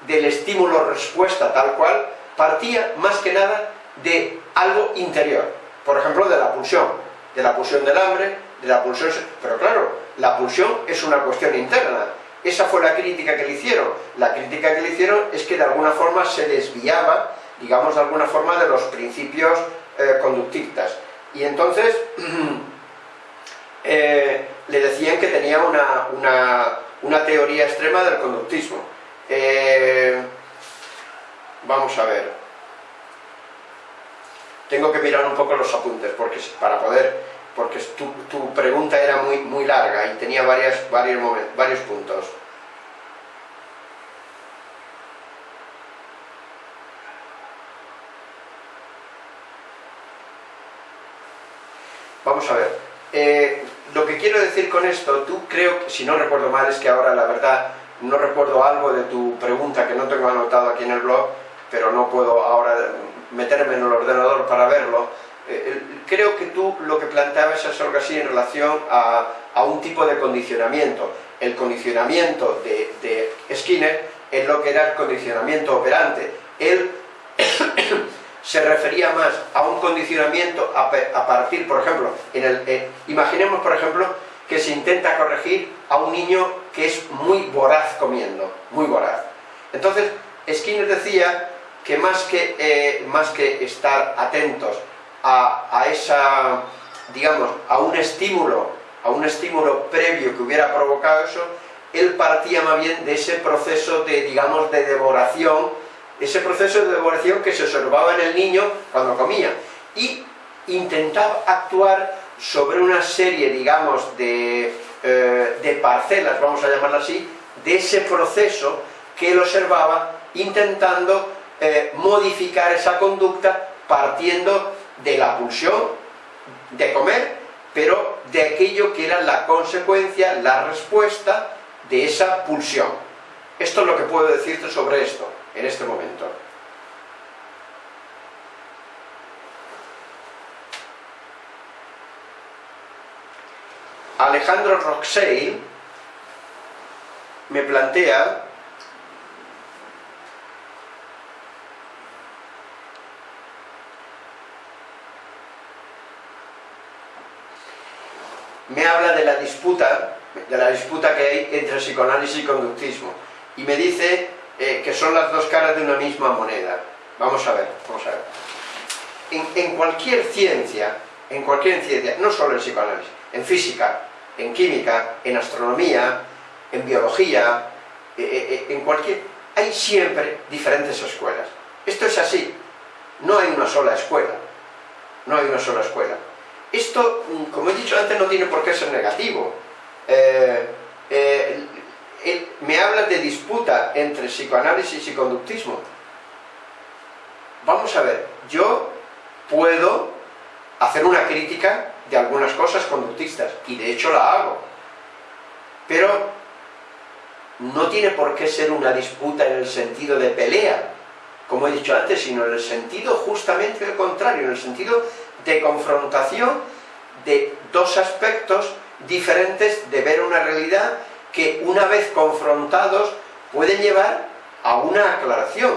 del estímulo-respuesta tal cual, partía más que nada de algo interior. Por ejemplo, de la pulsión, de la pulsión del hambre, de la pulsión... Pero claro, la pulsión es una cuestión interna. Esa fue la crítica que le hicieron. La crítica que le hicieron es que de alguna forma se desviaba, digamos de alguna forma, de los principios eh, conductistas. Y entonces [CLEARS THROAT] eh, le decían que tenía una, teoría extrema del conductismo. Eh, vamos a ver. Tengo que mirar un poco los apuntes porque para poder porque tu, pregunta era muy, muy larga y tenía varias, varios, varios puntos. Vamos a ver. Eh, lo que quiero decir con esto, tú creo, si no recuerdo mal, es que ahora la verdad no recuerdo algo de tu pregunta que no tengo anotado aquí en el blog, pero no puedo ahora meterme en el ordenador para verlo, eh, creo que tú lo que planteabas es algo así en relación a, un tipo de condicionamiento. El condicionamiento de, Skinner es lo que era el condicionamiento operante. Él [COUGHS] se refería más a un condicionamiento a, partir, por ejemplo, en el, eh, imaginemos por ejemplo que se intenta corregir a un niño que es muy voraz comiendo, muy voraz. Entonces, Skinner decía que más que, eh, más que estar atentos a, esa, digamos, a un estímulo, a un estímulo previo que hubiera provocado eso, él partía más bien de ese proceso de, digamos, de devoración, ese proceso de devoración que se observaba en el niño cuando comía, y intentaba actuar sobre una serie, digamos, de, eh, de parcelas, vamos a llamarlo así, de ese proceso que él observaba, intentando eh, modificar esa conducta partiendo de la pulsión de comer, pero de aquello que era la consecuencia, la respuesta de esa pulsión. Esto es lo que puedo decirte sobre esto, en este momento. Alejandro Roxey me plantea me habla de la disputa, de la disputa que hay entre psicoanálisis y conductismo, y me dice eh, que son las dos caras de una misma moneda. Vamos a ver, vamos a ver. En, cualquier ciencia, en cualquier ciencia, no solo en psicoanálisis, en física, en química, en astronomía, en biología, eh, eh, en cualquier... hay siempre diferentes escuelas. Esto es así. No hay una sola escuela. No hay una sola escuela. Esto, mm, como he dicho antes, no tiene por qué ser negativo. Eh, eh, me habla de disputa entre psicoanálisis y conductismo. Vamos a ver, yo puedo hacer una crítica de algunas cosas conductistas, y de hecho la hago, pero no tiene por qué ser una disputa en el sentido de pelea, como he dicho antes, sino en el sentido justamente del contrario, en el sentido de confrontación de dos aspectos diferentes de ver una realidad que una vez confrontados pueden llevar a una aclaración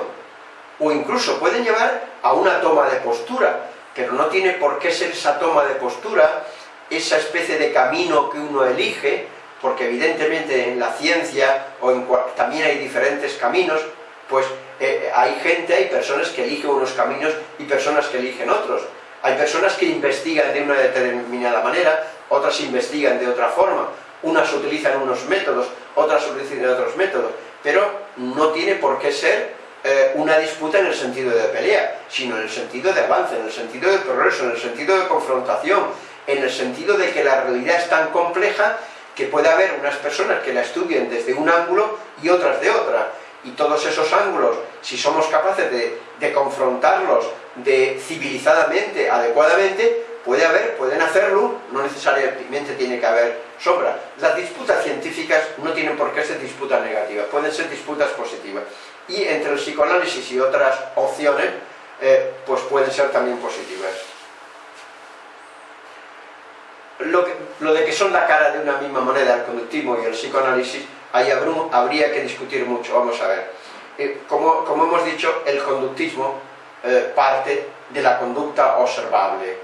o incluso pueden llevar a una toma de postura. Pero no tiene por qué ser esa toma de postura esa especie de camino que uno elige porque evidentemente en la ciencia o en también hay diferentes caminos pues eh, hay gente, hay personas que eligen unos caminos y personas que eligen otros hay personas que investigan de una determinada manera, otras investigan de otra forma, unas utilizan unos métodos, otras utilizan otros métodos, pero no tiene por qué ser eh, una disputa en el sentido de pelea, sino en el sentido de avance, en el sentido de progreso, en el sentido de confrontación, en el sentido de que la realidad es tan compleja que puede haber unas personas que la estudien desde un ángulo y otras de otra, y todos esos ángulos, si somos capaces de confrontarlos de civilizadamente, adecuadamente, puede haber, pueden hacerlo, no necesariamente tiene que haber sombra. Las disputas científicas no tienen por qué ser disputas negativas, pueden ser disputas positivas. Y entre el psicoanálisis y otras opciones, eh, pues pueden ser también positivas. Lo, lo, de que son la cara de una misma moneda, el conductismo y el psicoanálisis, ahí habría que discutir mucho, vamos a ver. Eh, como, hemos dicho, el conductismo eh, parte de la conducta observable.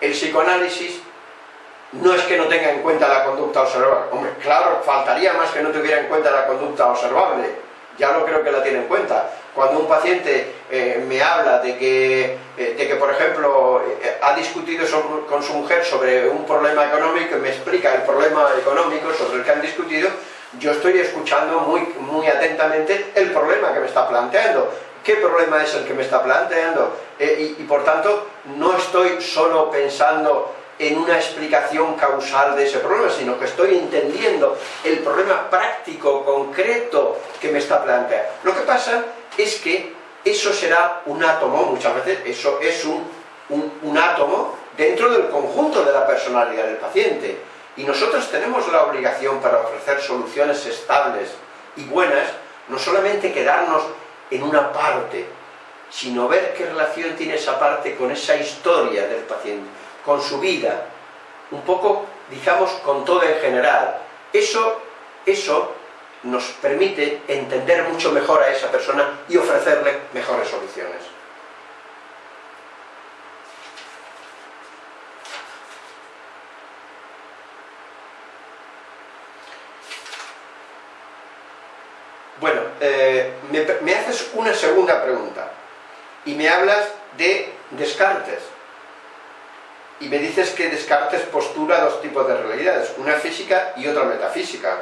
El psicoanálisis no es que no tenga en cuenta la conducta observable. Hombre, claro, faltaría más que no tuviera en cuenta la conducta observable. Ya lo creo que la tiene en cuenta. Cuando un paciente eh, me habla de que, de que, por ejemplo, ha discutido con su mujer sobre un problema económico y me explica el problema económico sobre el que han discutido, yo estoy escuchando muy, muy atentamente el problema que me está planteando. ¿Qué problema es el que me está planteando? y, y por tanto, no estoy solo pensando en una explicación causal de ese problema, sino que estoy entendiendo el problema práctico, concreto que me está planteando. Lo que pasa es que eso será un átomo, muchas veces eso es un, un, átomo dentro del conjunto de la personalidad del paciente. Y nosotros tenemos la obligación para ofrecer soluciones estables y buenas, no solamente quedarnos en una parte, sino ver qué relación tiene esa parte con esa historia del paciente, con su vida, un poco, digamos, con todo en general. Eso, eso nos permite entender mucho mejor a esa persona y ofrecerle mejores soluciones. Bueno, eh, me, haces una segunda pregunta y me hablas de Descartes y me dices que Descartes postura dos tipos de realidades, una física y otra metafísica.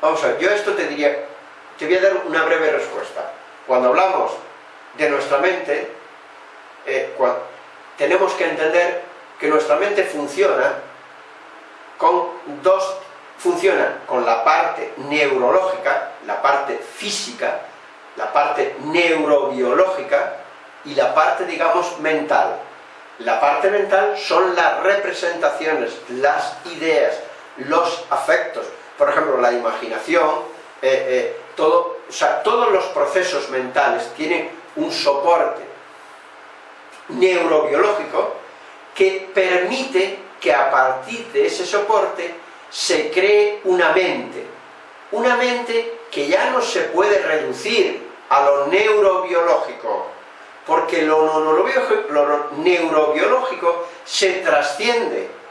Vamos a ver, yo esto te diría, te voy a dar una breve respuesta. Cuando hablamos de nuestra mente, eh, tenemos que entender que nuestra mente funciona con dos, funciona con la parte neurológica, la parte física, la parte neurobiológica y la parte, digamos, mental. La parte mental son las representaciones, las ideas, los afectos, por ejemplo, la imaginación, eh, eh, todo, o sea, todos los procesos mentales tienen un soporte neurobiológico que permite que a partir de ese soporte se cree una mente. Una mente que ya no se puede reducir a lo neurobiológico, porque lo, lo neurobiológico se trasciende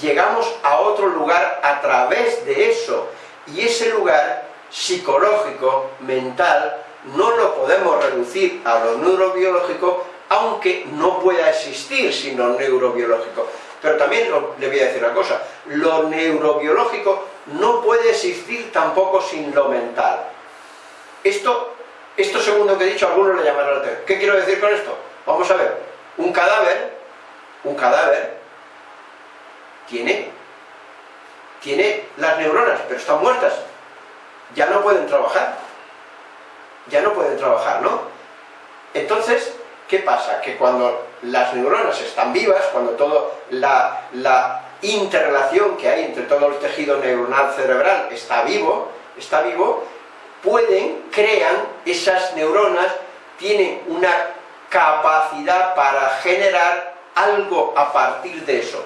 llegamos a otro lugar a través de eso, y ese lugar psicológico, mental, no lo podemos reducir a lo neurobiológico, aunque no pueda existir sin lo neurobiológico. Pero también le voy a decir una cosa, lo neurobiológico no puede existir tampoco sin lo mental. Esto, esto segundo que he dicho, algunos le llamarán la atención. ¿Qué quiero decir con esto? Vamos a ver, un cadáver, un cadáver tiene, tiene las neuronas, pero están muertas. Ya no pueden trabajar. Ya no pueden trabajar, ¿no? Entonces, ¿qué pasa? Que cuando las neuronas están vivas, cuando toda la, la interrelación que hay entre todo el tejido neuronal cerebral está vivo, está vivo, pueden, crean, esas neuronas tienen una capacidad para generar algo a partir de eso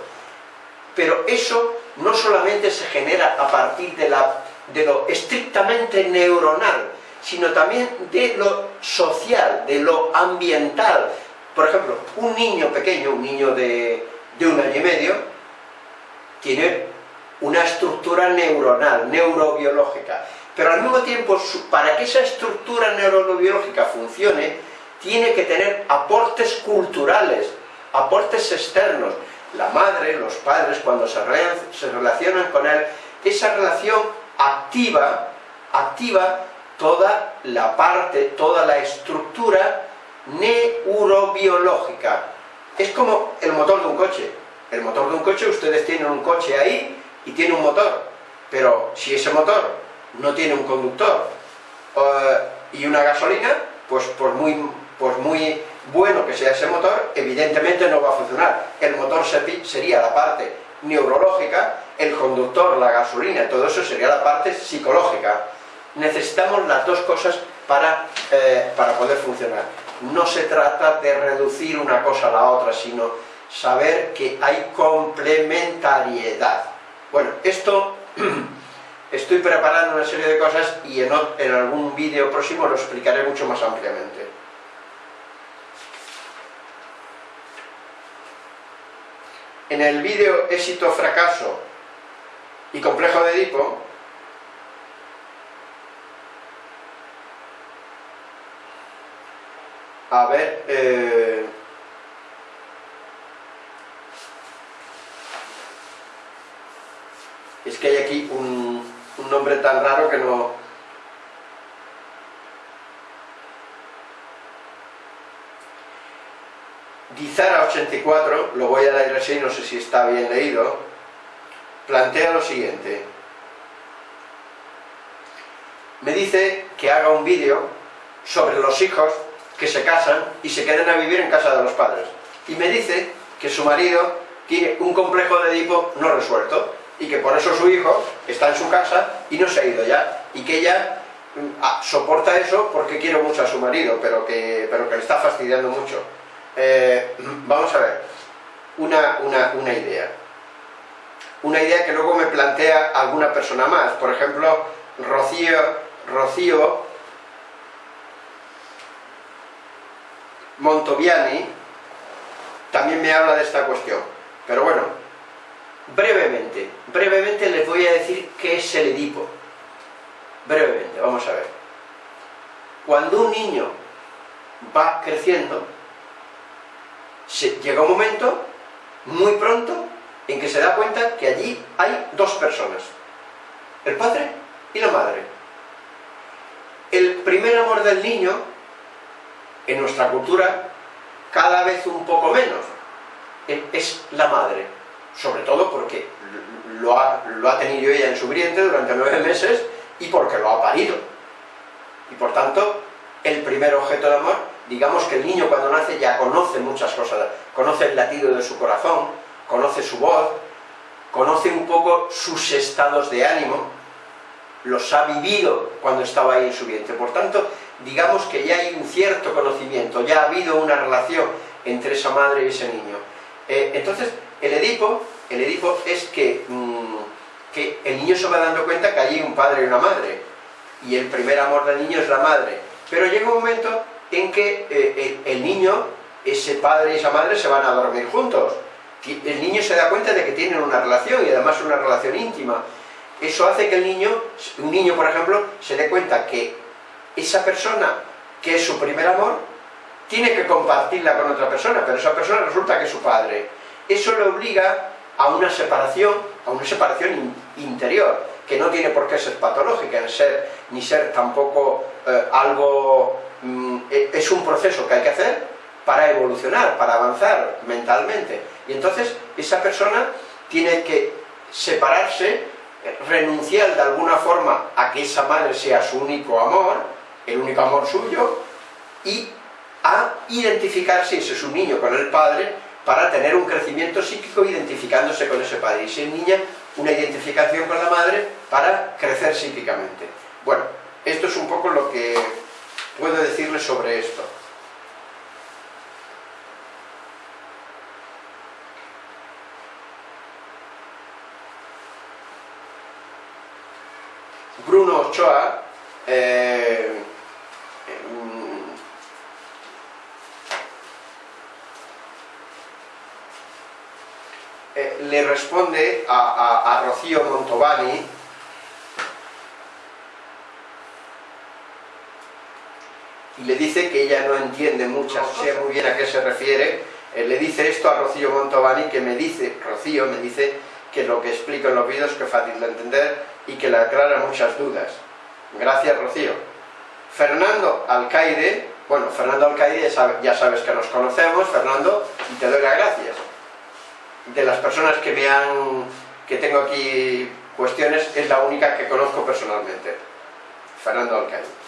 pero eso no solamente se genera a partir de, lo estrictamente neuronal, sino también de lo social, de lo ambiental. Por ejemplo, un niño pequeño, un niño de, un año y medio, tiene una estructura neuronal, neurobiológica, pero al mismo tiempo, para que esa estructura neurobiológica funcione, tiene que tener aportes culturales, aportes externos, la madre, los padres, cuando se, relacionan con él, esa relación activa, activa toda la parte, toda la estructura neurobiológica. Es como el motor de un coche. El motor de un coche, ustedes tienen un coche ahí y tiene un motor. Pero si ese motor no tiene un conductor eh, y una gasolina, pues por muy, por muy bueno que sea ese motor, evidentemente no va a funcionar. El motor sería la parte neurológica, el conductor, la gasolina, todo eso sería la parte psicológica. necesitamos las dos cosas para, eh, para poder funcionar. No se trata de reducir una cosa a la otra, sino saber que hay complementariedad. Bueno, esto [CLEARS THROAT] estoy preparando una serie de cosas y en, en algún vídeo próximo lo explicaré mucho más ampliamente. En el vídeo éxito, fracaso y complejo de Edipo, a ver, eh, es que hay aquí un, un nombre tan raro que no... Dizara 84, lo voy a leer así, no sé si está bien leído, plantea lo siguiente. Me dice que haga un vídeo sobre los hijos que se casan y se quedan a vivir en casa de los padres. Y me dice que su marido tiene un complejo de Edipo no resuelto y que por eso su hijo está en su casa y no se ha ido ya. Y que ella mm, ah, soporta eso porque quiere mucho a su marido, pero que, pero que le está fastidiando mucho. Eh, [CLEARS THROAT] vamos a ver, una, una, una idea. Una idea que luego me plantea alguna persona más. Por ejemplo, Rocío, Rocío Montoviani también me habla de esta cuestión. Pero bueno, brevemente, brevemente les voy a decir qué es el Edipo. Brevemente, vamos a ver. Cuando un niño va creciendo, llega un momento, muy pronto, en que se da cuenta que allí hay dos personas, el padre y la madre. El primer amor del niño en nuestra cultura cada vez un poco menos, es la madre, sobre todo porque lo ha, lo ha tenido ella en su vientre durante nueve meses y porque lo ha parido. Y por tanto, el primer objeto de amor, digamos que el niño cuando nace ya conoce muchas cosas, conoce el latido de su corazón, conoce su voz, conoce un poco sus estados de ánimo, los ha vivido cuando estaba ahí en su vientre. Por tanto, digamos que ya hay un cierto conocimiento, ya ha habido una relación entre esa madre y ese niño. Eh, entonces, el Edipo, el Edipo es que, mm, que el niño se va dando cuenta que hay un padre y una madre, y el primer amor del niño es la madre. Pero llega un momento en que eh, el, el niño, ese padre y esa madre se van a dormir juntos. El niño se da cuenta de que tienen una relación, y además una relación íntima. Eso hace que el niño, un niño por ejemplo, se dé cuenta que esa persona, que es su primer amor, tiene que compartirla con otra persona, pero esa persona resulta que es su padre. Eso le obliga a una separación, a una separación interior, que no tiene por qué ser patológica, en ser, ni ser tampoco eh, algo... Mm, e, es un proceso que hay que hacer para evolucionar, para avanzar mentalmente. Y entonces esa persona tiene que separarse, renunciar de alguna forma a que esa madre sea su único amor, el único amor suyo, y a identificarse, ese es un niño con el padre, para tener un crecimiento psíquico identificándose con ese padre, y si es niña, una identificación con la madre para crecer psíquicamente. Bueno, esto es un poco lo que puedo decirles sobre esto. Bruno Ochoa eh, le responde a, Rocío Montovani y le dice que ella no entiende muchas, sé muy bien a qué se refiere, le dice esto a Rocío Montovani que me dice, Rocío me dice que lo que explico en los vídeos que es fácil de entender y que le aclara muchas dudas. Gracias Rocío. Fernando Alcaide, bueno, Fernando Alcaide ya sabes que nos conocemos, Fernando, y te doy las gracias de las personas que me han, que tengo aquí cuestiones, es la única que conozco personalmente, Fernando Alcaide.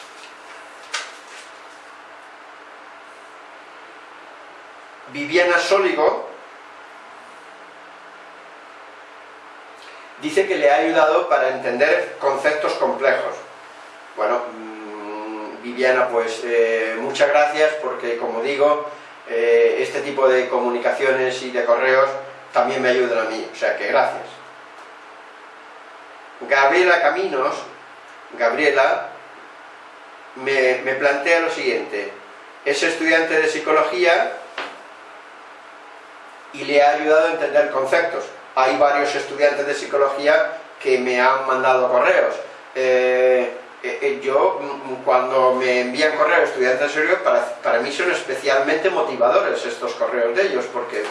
Viviana Sóligo dice que le ha ayudado para entender conceptos complejos. Bueno, mm, Viviana, pues eh, muchas gracias porque, como digo, eh, este tipo de comunicaciones y de correos también me ayudan a mí, o sea que gracias. Gabriela Caminos, Gabriela, me, me plantea lo siguiente, es estudiante de psicología y le ha ayudado a entender conceptos. Hay varios estudiantes de psicología que me han mandado correos. Eh, eh, eh, yo, mm, cuando me envían correos estudiantes de psicología, para, para mí son especialmente motivadores estos correos de ellos, porque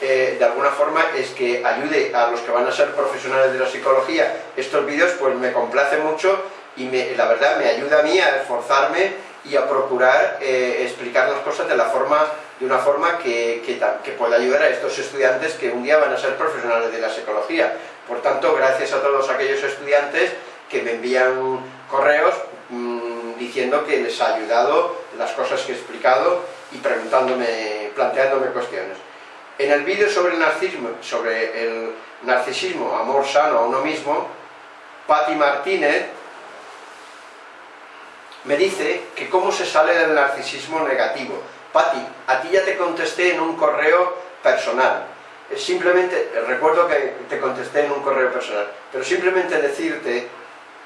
de alguna forma es que ayude a los que van a ser profesionales de la psicología estos vídeos, pues me complace mucho y me, la verdad me ayuda a mí a esforzarme y a procurar explicar las cosas de la forma de una forma que, que, pueda ayudar a estos estudiantes que un día van a ser profesionales de la psicología. Por tanto, gracias a todos aquellos estudiantes que me envían correos mmm, diciendo que les ha ayudado las cosas que he explicado y preguntándome, planteándome cuestiones. En el vídeo sobre el narcisismo, sobre el narcisismo, amor sano a uno mismo, Patti Martínez me dice que cómo se sale del narcisismo negativo, Pati, a ti ya te contesté en un correo personal. Simplemente, recuerdo que te contesté en un correo personal, pero simplemente decirte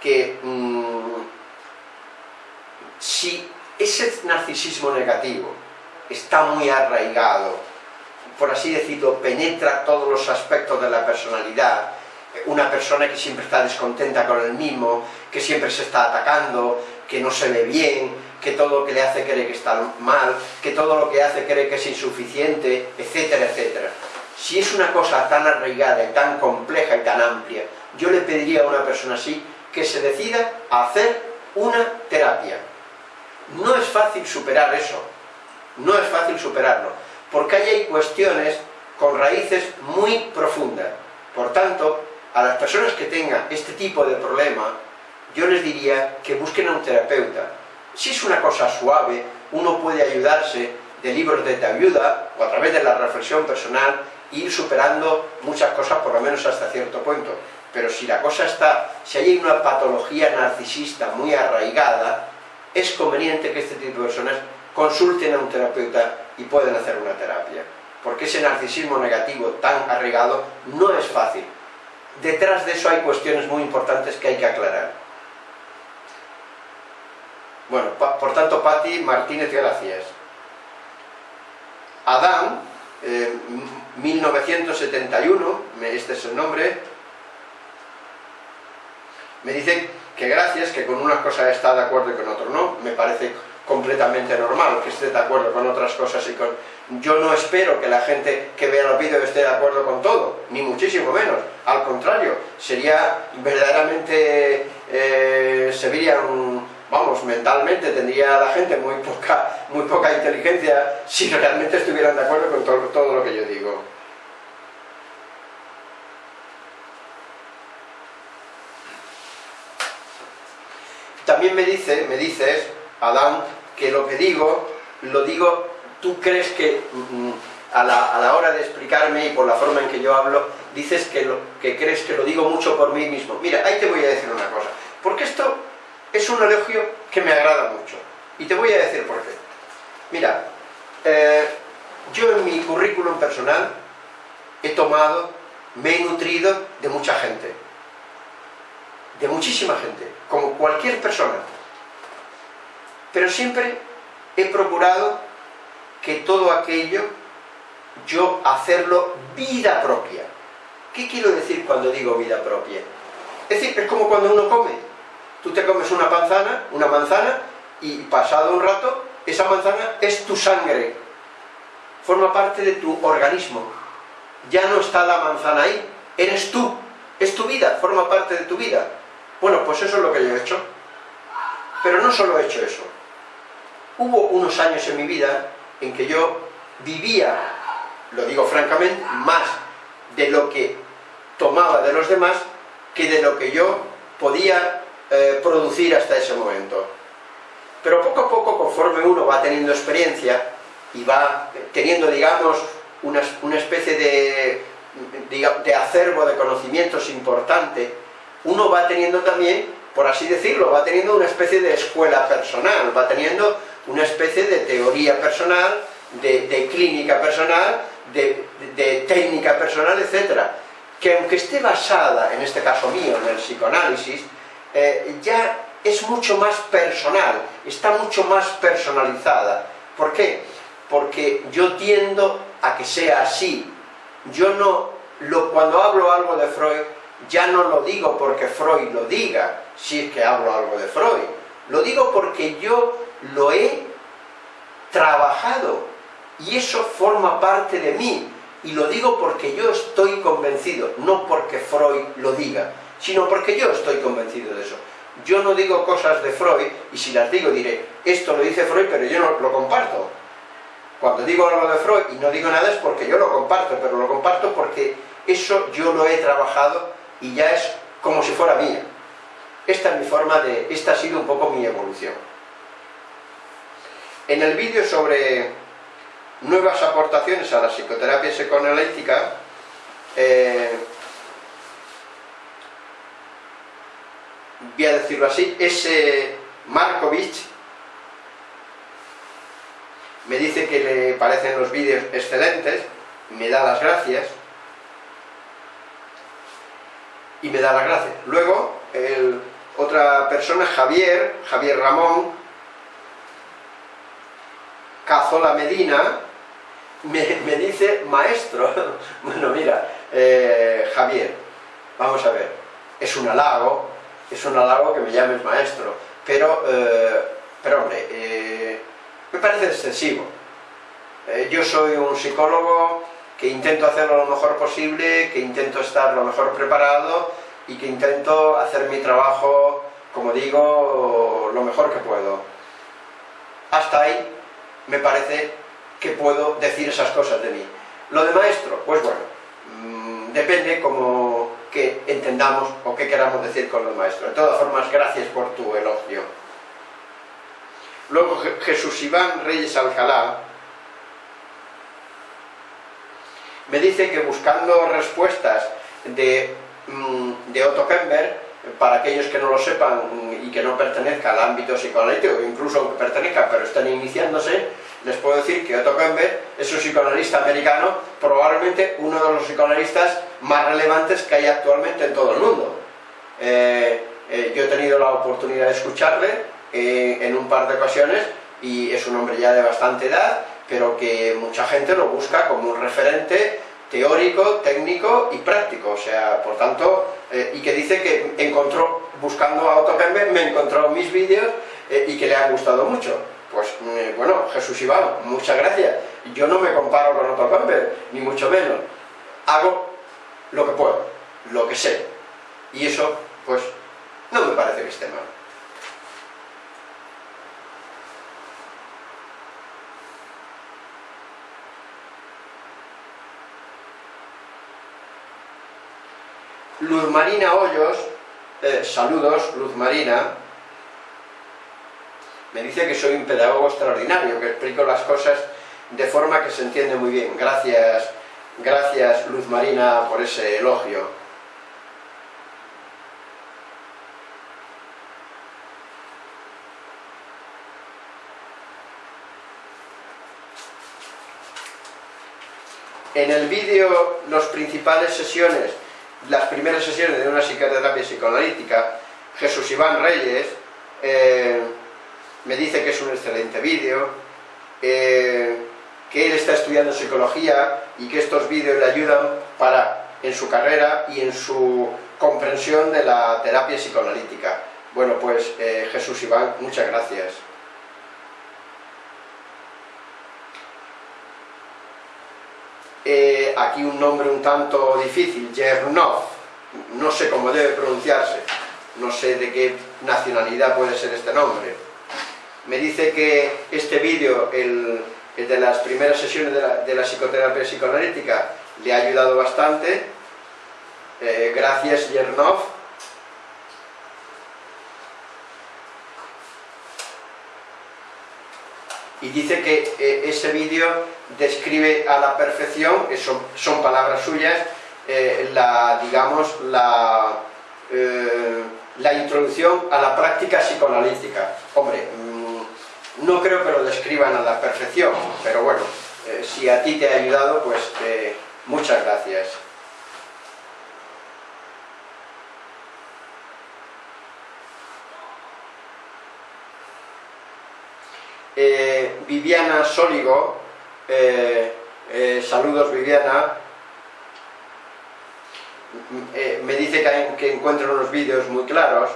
que mmm, si ese narcisismo negativo está muy arraigado, por así decirlo, penetra todos los aspectos de la personalidad, una persona que siempre está descontenta con el mismo, que siempre se está atacando, que no se ve bien, que todo lo que le hace cree que está mal, que todo lo que hace cree que es insuficiente, etcétera, etcétera. Si es una cosa tan arraigada y tan compleja y tan amplia, yo le pediría a una persona así que se decida a hacer una terapia. No es fácil superar eso, no es fácil superarlo, porque ahí hay cuestiones con raíces muy profundas. Por tanto, a las personas que tengan este tipo de problema, yo les diría que busquen a un terapeuta, si es una cosa suave, uno puede ayudarse de libros de ayuda o a través de la reflexión personal e ir superando muchas cosas, por lo menos hasta cierto punto. Pero si la cosa está, si hay una patología narcisista muy arraigada, es conveniente que este tipo de personas consulten a un terapeuta y puedan hacer una terapia. Porque ese narcisismo negativo tan arraigado no es fácil. Detrás de eso hay cuestiones muy importantes que hay que aclarar. Bueno, por tanto, Patti Martínez gracias. Adán, 1971, este es el nombre, me dice que gracias, que con unas cosas está de acuerdo y con otras no, me parece completamente normal que esté de acuerdo con otras cosas y con... Yo no espero que la gente que vea los vídeos esté de acuerdo con todo, ni muchísimo menos, al contrario, sería verdaderamente... Eh, se un vamos, mentalmente tendría la gente muy poca, muy poca inteligencia si realmente estuvieran de acuerdo con todo lo que yo digo. También me dice, me dices, Adán, que lo que digo, lo digo, tú crees que mm, a, la, a, la, hora de explicarme y por la forma en que yo hablo, dices que, lo, que crees que lo digo mucho por mí mismo. Mira, ahí te voy a decir una cosa, porque esto es un elogio que me agrada mucho. Y te voy a decir por qué. Mira, eh, yo en mi currículum personal he tomado, me he nutrido de mucha gente. De muchísima gente, como cualquier persona. Pero siempre he procurado que todo aquello yo hacerlo vida propia. ¿Qué quiero decir cuando digo vida propia? Es decir, es como cuando uno come Tú te comes una manzana, una manzana, y pasado un rato, esa manzana es tu sangre, forma parte de tu organismo. Ya no está la manzana ahí, eres tú, es tu vida, forma parte de tu vida. Bueno, pues eso es lo que yo he hecho. Pero no solo he hecho eso. Hubo unos años en mi vida en que yo vivía, lo digo francamente, más de lo que tomaba de los demás que de lo que yo podía eh, producir hasta ese momento. Pero poco a poco, conforme uno va teniendo experiencia y va teniendo, digamos, una, especie de, de, de acervo de conocimientos importante, uno va teniendo también por así decirlo, va teniendo una especie de escuela personal, va teniendo una especie de teoría personal, de, clínica personal, de, técnica personal, etc. Que aunque esté basada, en este caso mío, en el psicoanálisis, eh, ya es mucho más personal, está mucho más personalizada. ¿Por qué? Porque yo tiendo a que sea así. Yo no, lo, cuando hablo algo de Freud, ya no lo digo porque Freud lo diga, si es que hablo algo de Freud. Lo digo porque yo lo he trabajado y eso forma parte de mí. Y lo digo porque yo estoy convencido, no porque Freud lo diga, sino porque yo estoy convencido de eso. Yo no digo cosas de Freud, y si las digo diré, esto lo dice Freud, pero yo no lo comparto. Cuando digo algo de Freud y no digo nada es porque yo lo comparto, pero lo comparto porque eso yo lo he trabajado y ya es como si fuera mía. Esta es mi forma de... esta ha sido un poco mi evolución. En el vídeo sobre nuevas aportaciones a la psicoterapia psicoanalítica, eh, voy a decirlo así, ese Markovich me dice que le parecen los vídeos excelentes, me da las gracias y me da las gracias. Luego, otra persona, Javier, Javier Ramón, Cazola Medina, me, dice maestro. [LAUGHS] bueno, mira, eh, Javier, vamos a ver, es un halago, es un halago que me llames maestro, pero, eh, pero hombre, eh, me parece excesivo. yo soy un psicólogo que intento hacerlo lo mejor posible, que intento estar lo mejor preparado y que intento hacer mi trabajo, como digo, lo mejor que puedo. Hasta ahí me parece que puedo decir esas cosas de mí. Lo de maestro, pues bueno, mm, depende como que entendamos o qué queramos decir con los maestros. De todas formas, gracias por tu elogio. Luego Jesús Iván Reyes Alcalá me dice que buscando respuestas de, mm, de Otto Kemper, para aquellos que no lo sepan y que no pertenezcan al ámbito psicoanalítico, incluso aunque pertenezcan pero están iniciándose, les puedo decir que Otto Kemper es un psicoanalista americano, probablemente uno de los psicoanalistas más relevantes que hay actualmente en todo el mundo. Eh, eh, yo he tenido la oportunidad de escucharle eh, en un par de ocasiones y es un hombre ya de bastante edad, pero que mucha gente lo busca como un referente teórico, técnico y práctico, o sea, por tanto, y que dice que encontró, buscando a Otto Kemper, me encontró mis vídeos y que le han gustado mucho. Pues mm, bueno, Jesús Iván, muchas gracias. Yo no me comparo con otro Campbell, ni mucho menos. Hago lo que puedo, lo que sé. Y eso, pues, no me parece que esté mal. Luz Marina Hoyos, eh, saludos, Luz Marina, me dice que soy un pedagogo extraordinario, que explico las cosas de forma que se entiende muy bien. Gracias, gracias Luz Marina por ese elogio. En el vídeo, las principales sesiones, las primeras sesiones de una psicoterapia psicoanalítica, Jesús Iván Reyes, eh, me dice que es un excelente vídeo, eh, que él está estudiando psicología y que estos vídeos le ayudan para, en su carrera y en su comprensión de la terapia psicoanalítica. Bueno, pues eh, Jesús Iván, muchas gracias. Eh, aquí un nombre un tanto difícil, Jernov, no sé cómo debe pronunciarse, no sé de qué nacionalidad puede ser este nombre me dice que este vídeo, el, de las primeras sesiones de la, psicoterapia psicoanalítica, le ha ayudado bastante. Eh, gracias, Yernov. Y dice que eh, ese vídeo describe a la perfección, eso son palabras suyas, eh, la, digamos, la la introducción a la práctica psicoanalítica. Hombre, mm, no creo que lo describan a la perfección, pero bueno, eh, si a ti te ha ayudado, pues eh, muchas gracias. Eh, Viviana Sóligo, saludos Viviana, me dice que, que encuentra unos vídeos muy claros,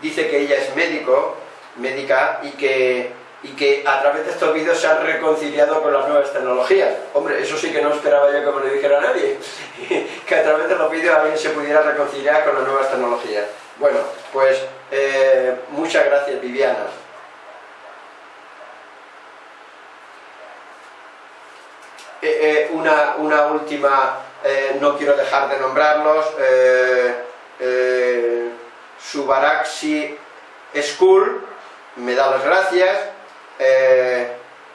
dice que ella es médico, médica, y que y que a través de estos vídeos se han reconciliado con las nuevas tecnologías. Hombre, eso sí que no esperaba yo que me lo dijera nadie, [LAUGHS] que a través de los vídeos alguien se pudiera reconciliar con las nuevas tecnologías. Bueno, pues eh, muchas gracias Viviana. Eh, eh, una, una, última, no quiero dejar de nombrarlos, Subaraxi School, me da las gracias, eh,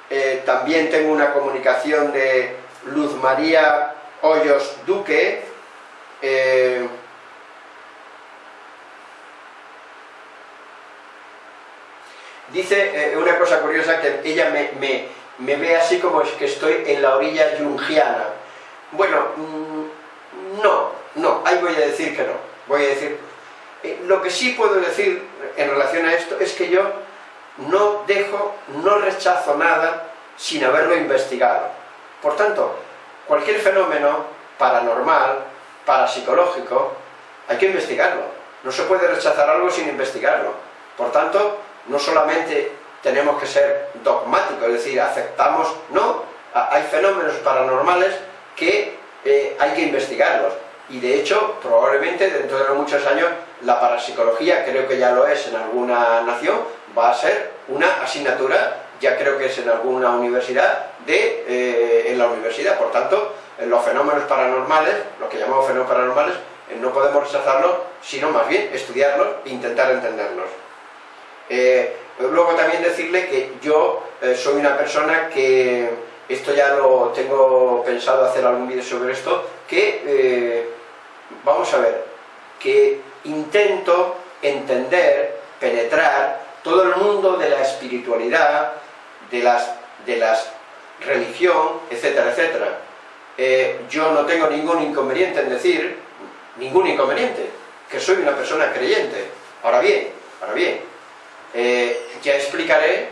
eh, también tengo una comunicación de Luz María Hoyos Duque, eh, dice una cosa curiosa que ella me, ve así como es que estoy en la orilla yungiana. Bueno, mm, no, no, ahí voy a decir que no. Voy a decir, lo que sí puedo decir en relación a esto es que yo no dejo, no rechazo nada sin haberlo investigado. Por tanto, cualquier fenómeno paranormal, parapsicológico, hay que investigarlo. No se puede rechazar algo sin investigarlo. Por tanto, no solamente tenemos que ser dogmáticos, es decir, aceptamos, no, hay fenómenos paranormales que eh, hay que investigarlos. Y de hecho, probablemente dentro de muchos años, la parapsicología, creo que ya lo es en alguna nación, va a ser una asignatura, ya creo que es en alguna universidad, de, eh, en la universidad. Por tanto, en los fenómenos paranormales, lo que llamamos fenómenos paranormales, eh, no podemos rechazarlos, sino más bien estudiarlos e intentar entenderlos. Luego también decirle que yo soy una persona que, esto ya lo tengo pensado hacer algún vídeo sobre esto, que, vamos a ver, que intento entender, penetrar todo el mundo de la espiritualidad, de las, de las religión, etcétera, etcétera. Eh, yo no tengo ningún inconveniente en decir, ningún inconveniente, que soy una persona creyente. Ahora bien, ahora bien, eh, ya explicaré,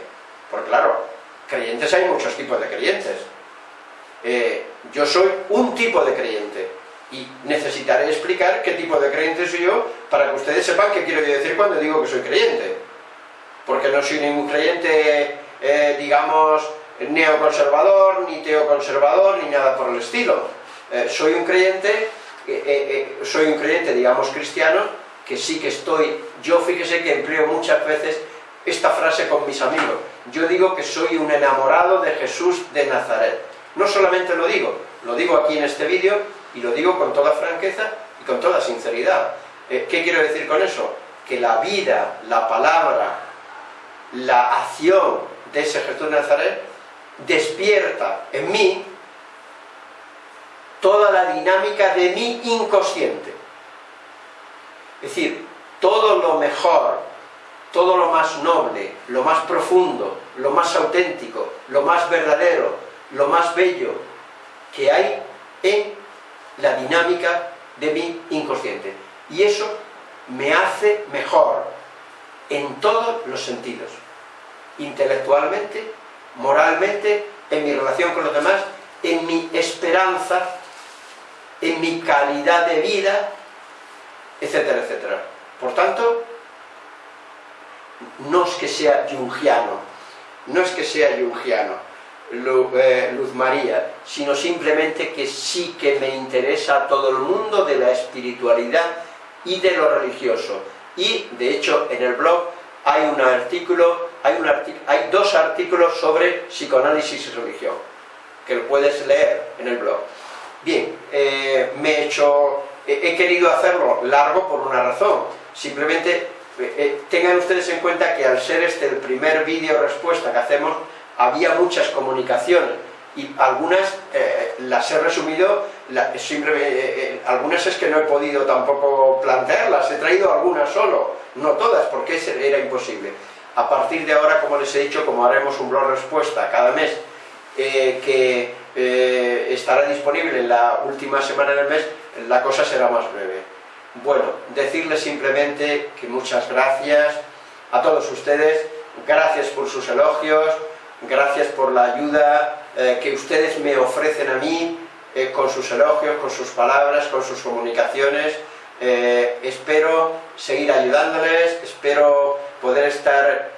porque claro, creyentes hay muchos tipos de creyentes. Eh, yo soy un tipo de creyente y necesitaré explicar qué tipo de creyente soy yo para que ustedes sepan qué quiero decir cuando digo que soy creyente porque no soy ningún creyente, eh, digamos, neoconservador, ni teoconservador, ni nada por el estilo. Soy un creyente, soy un creyente, digamos, cristiano, que sí que estoy, yo fíjese que empleo muchas veces esta frase con mis amigos, yo digo que soy un enamorado de Jesús de Nazaret. No solamente lo digo, lo digo aquí en este vídeo y lo digo con toda franqueza y con toda sinceridad. ¿Qué quiero decir con eso? Que la vida, la palabra, la acción de ese Jesús de Nazaret despierta en mí toda la dinámica de mi inconsciente. Es decir, todo lo mejor, todo lo más noble, lo más profundo, lo más auténtico, lo más verdadero, lo más bello que hay en la dinámica de mi inconsciente. Y eso me hace mejor en todos los sentidos intelectualmente, moralmente, en mi relación con los demás, en mi esperanza, en mi calidad de vida, etcétera, etcétera. Por tanto, no es que sea yungiano, no es que sea yungiano, eh, Luz María, sino simplemente que sí que me interesa todo el mundo de la espiritualidad y de lo religioso. Y, de hecho, en el blog hay un artículo, hay, un hay dos artículos sobre psicoanálisis y religión, que lo puedes leer en el blog. Bien, eh, me he hecho, he, querido hacerlo largo por una razón, simplemente eh, eh, tengan ustedes en cuenta que al ser este el primer vídeo respuesta que hacemos, había muchas comunicaciones, y algunas eh, las he resumido, simplemente, algunas es que no he podido tampoco plantearlas, he traído algunas solo, no todas, porque era imposible. A partir de ahora, como les he dicho, como haremos un blog respuesta cada mes, que estará disponible en la última semana del mes, la cosa será más breve. Bueno, decirles simplemente que muchas gracias a todos ustedes, gracias por sus elogios, gracias por la ayuda eh, que ustedes me ofrecen a mí eh, con sus elogios, con sus palabras, con sus comunicaciones. Eh, espero seguir ayudándoles, espero poder estar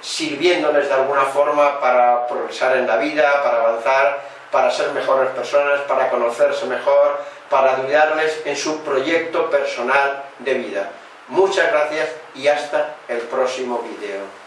sirviéndoles de alguna forma para progresar en la vida, para avanzar, para ser mejores personas, para conocerse mejor, para ayudarles en su proyecto personal de vida. Muchas gracias y hasta el próximo vídeo.